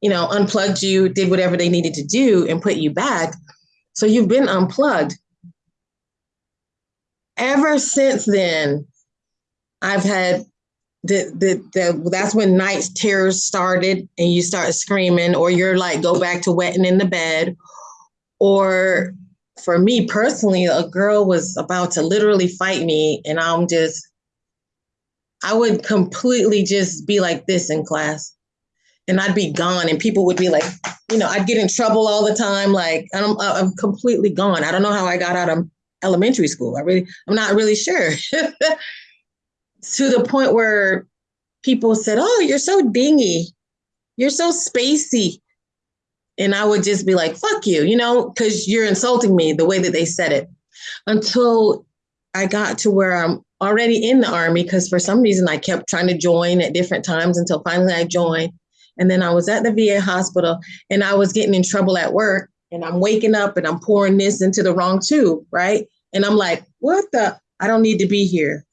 You know, unplugged you, did whatever they needed to do, and put you back. So you've been unplugged. Ever since then, I've had the, the, the that's when night terrors started and you start screaming or you're like go back to wetting in the bed. Or for me personally a girl was about to literally fight me and i'm just i would completely just be like this in class. And i'd be gone and people would be like you know i'd get in trouble all the time. Like i'm, I'm completely gone. I don't know how i got out of elementary school. I really i'm not really sure to the point where people said, Oh, you're so dingy. You're so spacey. And I would just be like, fuck you, you know, because you're insulting me the way that they said it. Until I got to where I'm already in the army, because for some reason I kept trying to join at different times until finally I joined. And then I was at the VA hospital and I was getting in trouble at work. And I'm waking up and I'm pouring this into the wrong tube, right? And I'm like, what the? I don't need to be here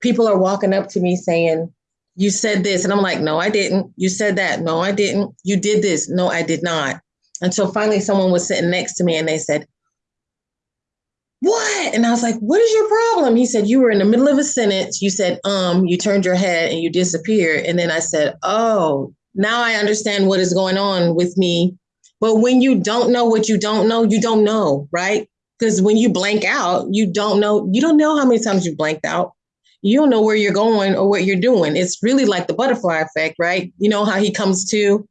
people are walking up to me saying, You said this. And I'm like, No, I didn't. You said that. No, I didn't. You did this. No, I did not. Until finally someone was sitting next to me and they said, What? And I was like, What is your problem? He said, You were in the middle of a sentence. You said, Um, you turned your head and you disappeared. And then I said, Oh, now I understand what is going on with me. But when you don't know what you don't know, you don't know, right? Because when you blank out, you don't know, you don't know how many times you blanked out you don't know where you're going or what you're doing. It's really like the butterfly effect, right? You know how he comes to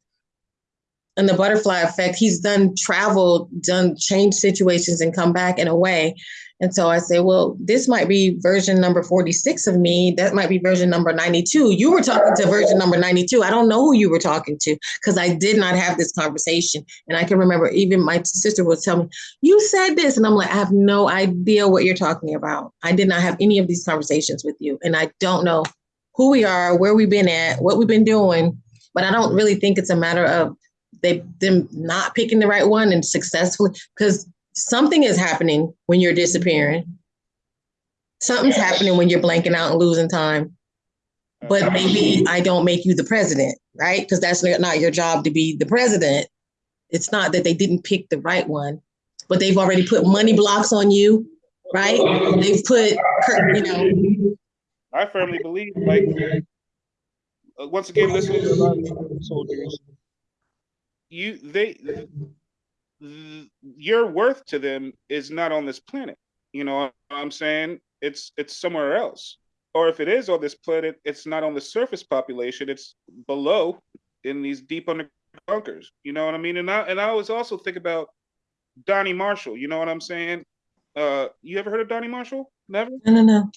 and the butterfly effect, he's done traveled, done changed situations and come back in a way. And so I say, well, this might be version number 46 of me. That might be version number 92. You were talking to version number 92. I don't know who you were talking to because I did not have this conversation. And I can remember even my sister would tell me, You said this. And I'm like, I have no idea what you're talking about. I did not have any of these conversations with you. And I don't know who we are, where we've been at, what we've been doing. But I don't really think it's a matter of they them not picking the right one and successfully because something is happening when you're disappearing. Something's happening when you're blanking out and losing time. But maybe I don't make you the president, right? Because that's not your job to be the president. It's not that they didn't pick the right one, but they've already put money blocks on you, right? They've put, you know. I firmly believe, like, uh, once again, listening to a lot of soldiers, you they your worth to them is not on this planet. You know what I'm saying? It's it's somewhere else. Or if it is on this planet, it's not on the surface population, it's below in these deep under bunkers. You know what I mean? And I and I always also think about Donnie Marshall, you know what I'm saying? Uh you ever heard of Donnie Marshall? Never? No, no, no.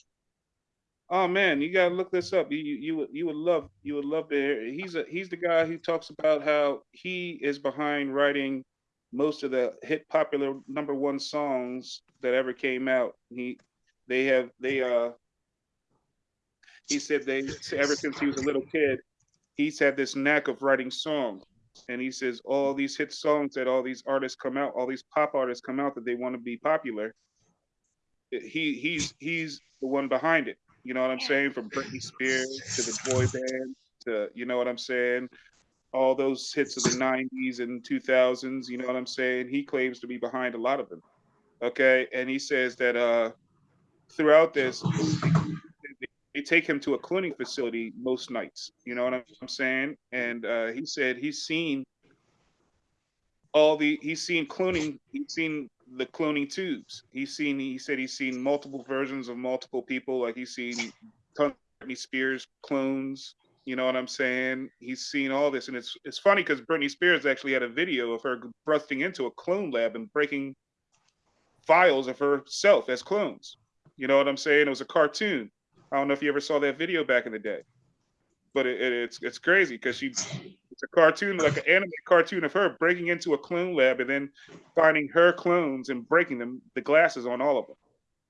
Oh man, you gotta look this up. You you, you would you would love you would love to hear. He's a he's the guy who talks about how he is behind writing most of the hit popular number one songs that ever came out. He they have they uh he said they ever since he was a little kid, he's had this knack of writing songs. And he says all these hit songs that all these artists come out, all these pop artists come out that they want to be popular. He he's he's the one behind it. You know what I'm saying? From Britney Spears to the boy band to you know what I'm saying? All those hits of the 90s and 2000s you know what i'm saying? He claims to be behind a lot of them okay? And he says that uh throughout this they take him to a cloning facility most nights you know what i'm saying? And uh he said he's seen all the he's seen cloning he's seen the cloning tubes. He's seen he said he's seen multiple versions of multiple people like he's seen Britney Spears clones you know what I'm saying? He's seen all this, and it's it's funny because Britney Spears actually had a video of her busting into a clone lab and breaking files of herself as clones. You know what I'm saying? It was a cartoon. I don't know if you ever saw that video back in the day, but it, it, it's it's crazy because she it's a cartoon like an anime cartoon of her breaking into a clone lab and then finding her clones and breaking them the glasses on all of them.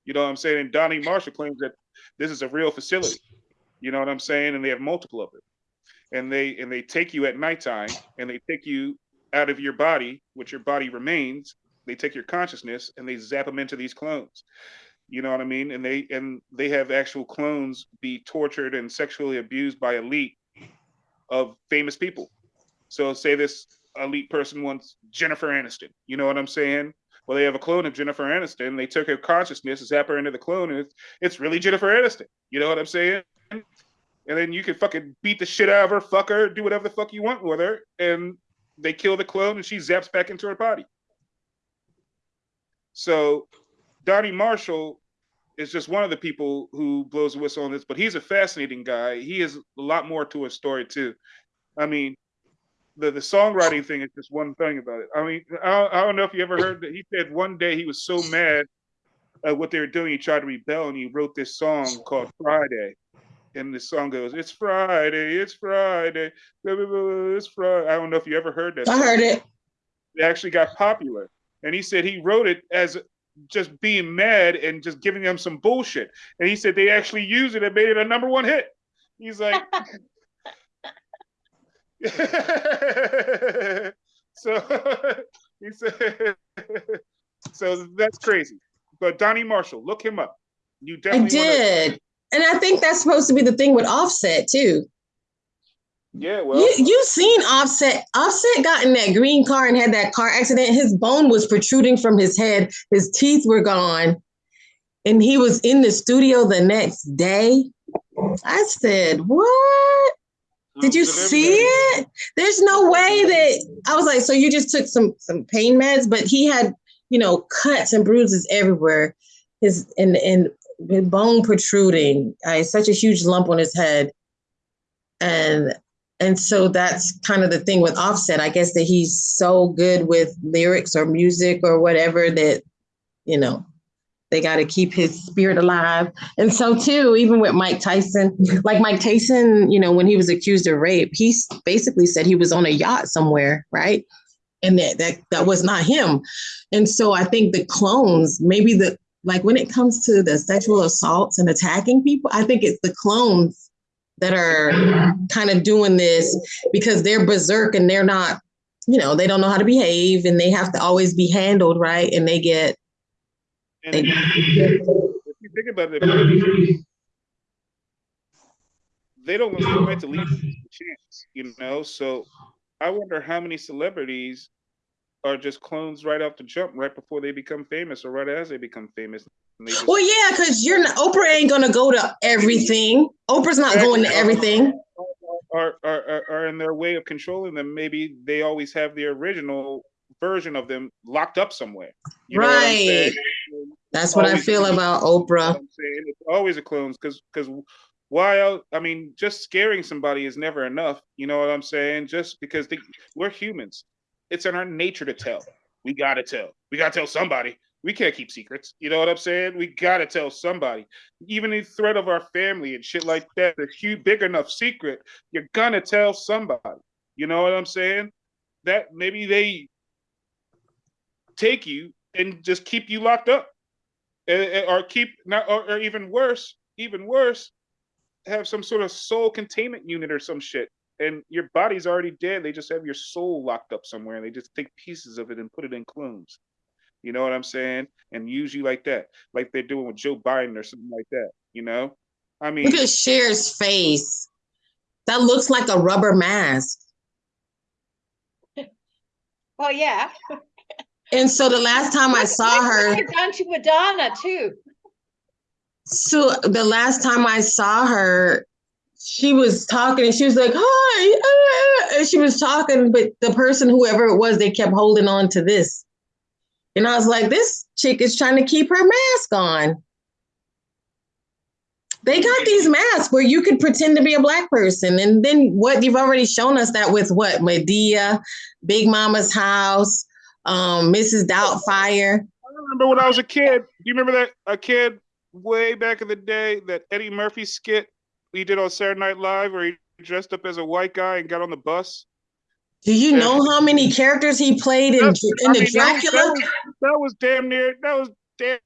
You know what I'm saying? And Donnie Marshall claims that this is a real facility. You know what I'm saying? And they have multiple of it. And they and they take you at nighttime and they take you out of your body, which your body remains. They take your consciousness and they zap them into these clones. You know what I mean? And they and they have actual clones be tortured and sexually abused by elite of famous people. So say this elite person wants Jennifer Aniston. You know what I'm saying? Well, they have a clone of Jennifer Aniston. They took her consciousness, zap her into the clone, and it's, it's really Jennifer Aniston. You know what I'm saying? And then you can fucking beat the shit out of her, fuck her, do whatever the fuck you want with her, and they kill the clone, and she zaps back into her body. So Donnie Marshall is just one of the people who blows a whistle on this, but he's a fascinating guy. He has a lot more to his story too. I mean, the the songwriting thing is just one thing about it. I mean, I, I don't know if you ever heard that he said one day he was so mad at what they were doing, he tried to rebel and he wrote this song called Friday. And the song goes, "It's Friday, it's Friday, it's Friday." I don't know if you ever heard that. I song. heard it. It actually got popular, and he said he wrote it as just being mad and just giving them some bullshit. And he said they actually used it and made it a number one hit. He's like, so he said, so that's crazy. But Donnie Marshall, look him up. You I definitely wanna- did. And I think that's supposed to be the thing with Offset too. yeah, well, You you seen Offset? Offset got in that green car and had that car accident. His bone was protruding from his head. His teeth were gone, and he was in the studio the next day. I said, "What? Did you see it? There's no way that." I was like, "So you just took some some pain meds?" But he had, you know, cuts and bruises everywhere. His and and bone protruding. Uh, such a huge lump on his head, and and so that's kind of the thing with Offset. I guess that he's so good with lyrics or music or whatever that, you know, they got to keep his spirit alive. And so too, even with Mike Tyson, like Mike Tyson, you know, when he was accused of rape, he basically said he was on a yacht somewhere, right? And that that that was not him. And so I think the clones, maybe the like when it comes to the sexual assaults and attacking people, I think it's the clones that are kind of doing this because they're berserk and they're not, you know, they don't know how to behave and they have to always be handled right. And they get, And they, if you think about it, they don't want to leave chance, you know. So I wonder how many celebrities are just clones right off the jump, right before they become famous, or right as they become famous. They just, well, yeah, because you're not, Oprah ain't gonna go to everything. Oprah's not going to everything. are, are are are in their way of controlling them. Maybe they always have the original version of them locked up somewhere. You know what Right. That's what I feel about Oprah. It's always a clones because because why else? I mean, just scaring somebody is never enough. You know what I'm saying? Just because they, we're humans, it's in our nature to tell. We gotta tell. We gotta tell somebody. We can't keep secrets. You know what I'm saying? We gotta tell somebody. Even the threat of our family and shit like that, a huge, big enough secret, you're gonna tell somebody. You know what I'm saying? That maybe they take you and just keep you locked up or keep not or, or even worse even worse have some sort of soul containment unit or some shit and your body's already dead they just have your soul locked up somewhere and they just take pieces of it and put it in clones you know what i'm saying and use you like that like they're doing with joe biden or something like that you know i mean Look at Cher's face. That looks like a rubber mask. Well, yeah. And so the last time I saw her, Down to Madonna too. so the last time I saw her, she was talking and she was like, "Hi," ah," and she was talking, but the person, whoever it was, they kept holding on to this, and I was like, "This chick is trying to keep her mask on." They got these masks where you could pretend to be a black person, and then what you've already shown us that with what Madea, Big Mama's house, um, Mrs. Doubtfire. I remember when I was a kid. Do you remember that a kid way back in the day that Eddie Murphy skit he did on Saturday Night Live where he dressed up as a white guy and got on the bus? Do you know how many characters he played in, in the mean, Dracula? That was, that was damn near that was damn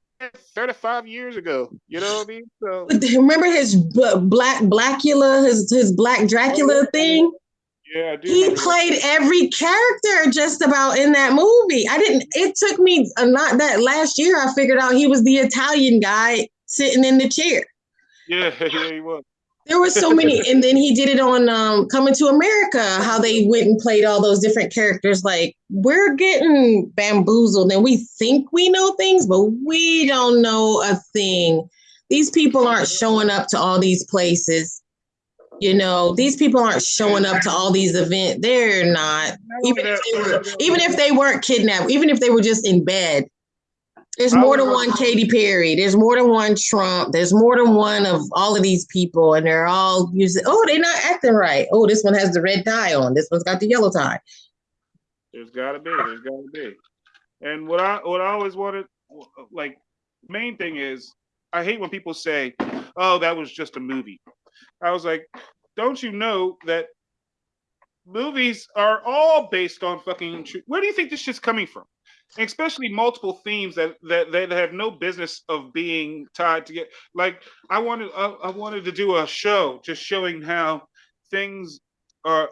35 years ago. You know what I mean? So Remember his b- black Blackula, his his black Dracula oh, thing? yeah. He played every character just about in that movie. I didn't. It took me a not that last year. I figured out he was the Italian guy sitting in the chair. Yeah, yeah, he was. There were so many, and then he did it on um, Coming to America. How they went and played all those different characters. Like we're getting bamboozled, and we think we know things, but we don't know a thing. These people aren't showing up to all these places. You know, these people aren't showing up to all these events. They're not. Even if they were, even if they weren't kidnapped, even if they were just in bed. There's more than one Katy Perry. There's more than one Trump. There's more than one of all of these people, and they're all using. Oh, they're not acting right. Oh, this one has the red tie on. This one's got the yellow tie. There's gotta be. There's gotta be. And what I what I always wanted, like, main thing is, I hate when people say, "Oh, that was just a movie." I was like, "Don't you know that movies are all based on fucking? Where do you think this shit's coming from? Especially multiple themes that that that have no business of being tied together. Like, I wanted I, I wanted to do a show just showing how things are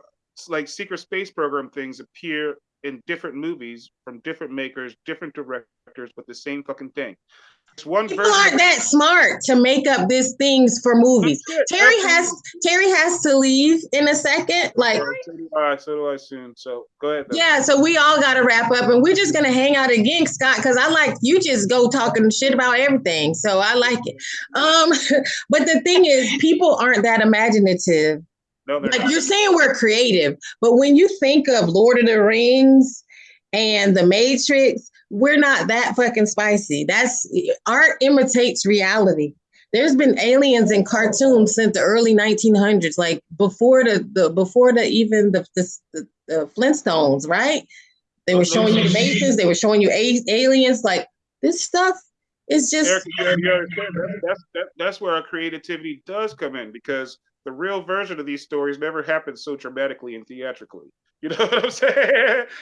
like secret space program things appear in different movies from different makers, different directors, but the same fucking thing. It's one People aren't that smart to make up these things for movies. Terry has Terry has to leave in a second. Like. So do I. So do I soon. So go ahead. though. yeah, so we all got to wrap up, and we're just gonna hang out again, Scott, because I like you just go talking shit about everything. So I like it. Um, but the thing is, people aren't that imaginative. No, like not. you're saying we're creative, but when you think of Lord of the Rings and The Matrix, we're not that fucking spicy. That's art imitates reality. There's been aliens in cartoons since the early 1900s, like before the, the before the even the, the the the Flintstones, right? They were oh, showing you the Masons, they were showing you a- aliens. Like this stuff is just Eric, you gotta- you understand, that's, that's, that, that's where our creativity does come in because the real version of these stories never happened so dramatically and theatrically. You know what I'm saying?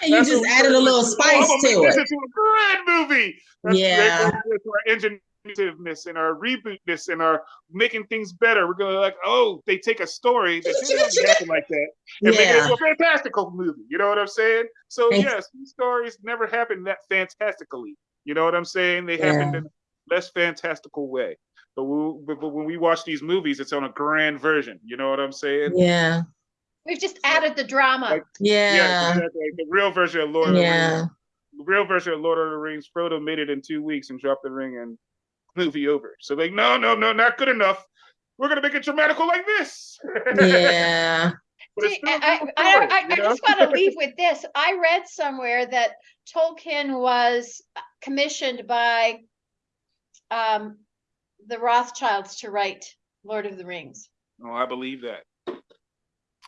And you That's just added a little spice to make this it. into a grand movie. That's Yeah. Our ingenuitiveness and our rebootness and our making things better. We're gonna like, oh, they take a story that didn't happen like that and make it into a fantastical movie. You know what I'm saying? So And- yes, these stories never happened that fantastically. You know what I'm saying? They Yeah. happened in a less fantastical way. But, we, but, but when we watch these movies, it's on a grand version. You know what I'm saying? Yeah. We've just added the drama. Like- Yeah. exactly. The real version of Lord of the Rings. Yeah. The real version of Lord of the Rings. Frodo made it in two weeks and dropped the ring and movie over. So like, no, no, no, not good enough. We're gonna make it dramatical like this. Yeah. See, still a I, I, story, I, you I just want to leave with this. I read somewhere that Tolkien was commissioned by um, the Rothschilds to write Lord of the Rings. Oh, I believe that.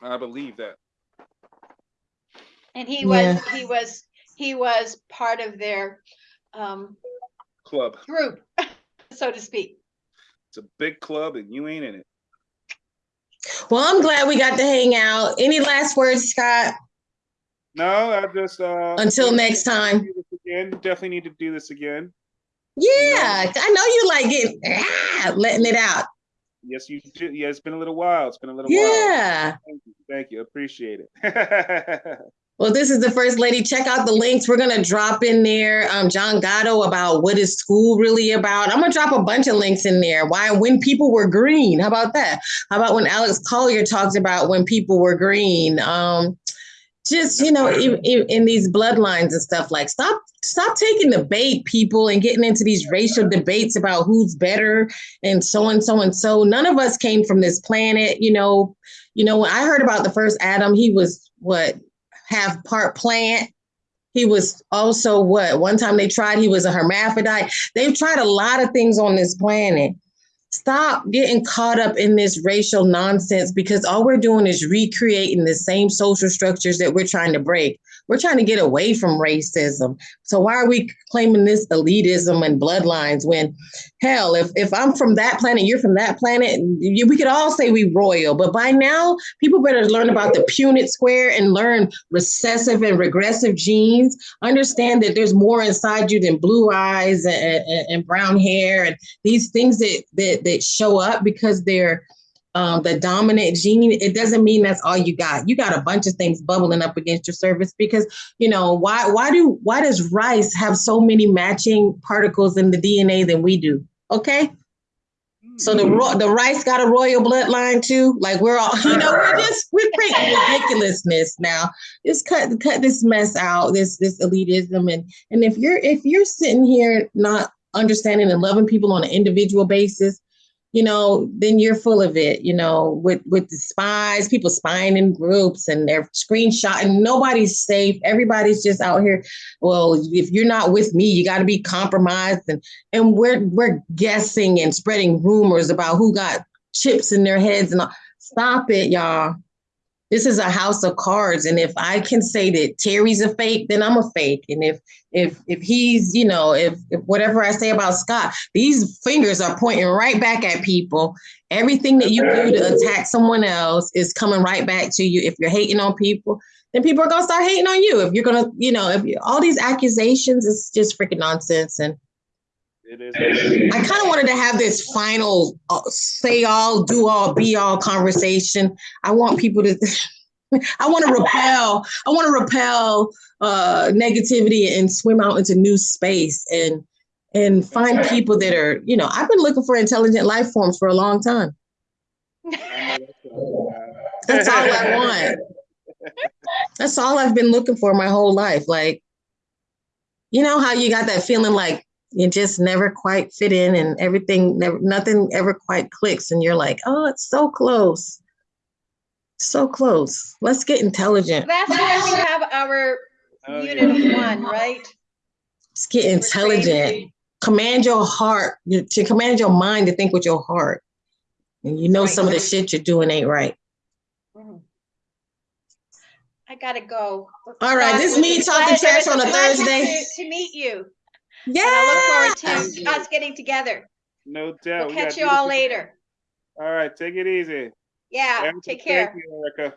I believe that. And he was, Yeah. he was, he was part of their um, Club. group, so to speak. It's a big club and you ain't in it. Well, I'm glad we got to hang out. Any last words, Scott? No, I just uh Until next time. do this Again, definitely need to do this again. Yeah, I know you like it, ah, letting it out. Yes, you do. Yeah, it's been a little while. It's been a little while. Yeah. Thank you. Thank you. Appreciate it. Well, this is the first lady. Check out the links. We're gonna drop in there. Um, John Gatto about what is school really about. I'm gonna drop a bunch of links in there. Why when people were green? How about that? How about when Alex Collier talks about when people were green? Um, just you know, in, in, in these bloodlines and stuff. Like, stop, stop taking the bait, people, and getting into these racial debates about who's better and so and so and so. None of us came from this planet. You know, you know. When I heard about the first Adam, he was what half part plant. He was also what one time they tried he was a hermaphrodite. They've tried a lot of things on this planet. Stop getting caught up in this racial nonsense because all we're doing is recreating the same social structures that we're trying to break. We're trying to get away from racism. So why are we claiming this elitism and bloodlines when hell, if, if I'm from that planet, you're from that planet, you, we could all say we royal, but by now people better learn about the Punnett square and learn recessive and regressive genes. Understand that there's more inside you than blue eyes and, and, and brown hair and these things that, that, that show up because they're um, the dominant gene, it doesn't mean that's all you got. You got a bunch of things bubbling up against your surface because you know why? Why do why does rice have so many matching particles in the DNA than we do? Okay, so the ro- the rice got a royal bloodline too. Like we're all, you know, we're just we're creating ridiculousness now. Just cut cut this mess out, this this elitism, and and if you're if you're sitting here not understanding and loving people on an individual basis, you know, then you're full of it, you know, with with the spies, people spying in groups and they're screenshotting. Nobody's safe. Everybody's just out here. Well, if you're not with me, you got to be compromised. And and we're we're guessing and spreading rumors about who got chips in their heads and all. stop it, y'all. This is a house of cards. And if I can say that Terry's a fake, then I'm a fake. And if if if he's, you know, if, if whatever I say about Scott, these fingers are pointing right back at people. Everything that you do to attack someone else is coming right back to you. If you're hating on people, then people are gonna start hating on you. If you're gonna, you know, if you, all these accusations, it's just freaking nonsense. And It is. I kind of wanted to have this final uh, say all, do all, be all conversation. I want people to, I want to repel, I want to repel uh, negativity and swim out into new space and and find people that are, you know, I've been looking for intelligent life forms for a long time. That's all I want. That's all I've been looking for my whole life. Like, you know how you got that feeling like you just never quite fit in and everything never nothing ever quite clicks and you're like, "Oh, it's so close." So close. Let's get intelligent. That's why we have our Oh, unit yeah. of one, right? Let's get intelligent. Command your heart to command your mind to think with your heart. And you know Right. some of the shit you're doing ain't right. Mhm. I gotta go. All right, this Scott, me talking trash on a Thursday. To to meet you. Yeah. I look forward to us getting together. No doubt. We'll We got catch you all later. All right, take it easy. Yeah, Erica, take care. Thank you, Erica.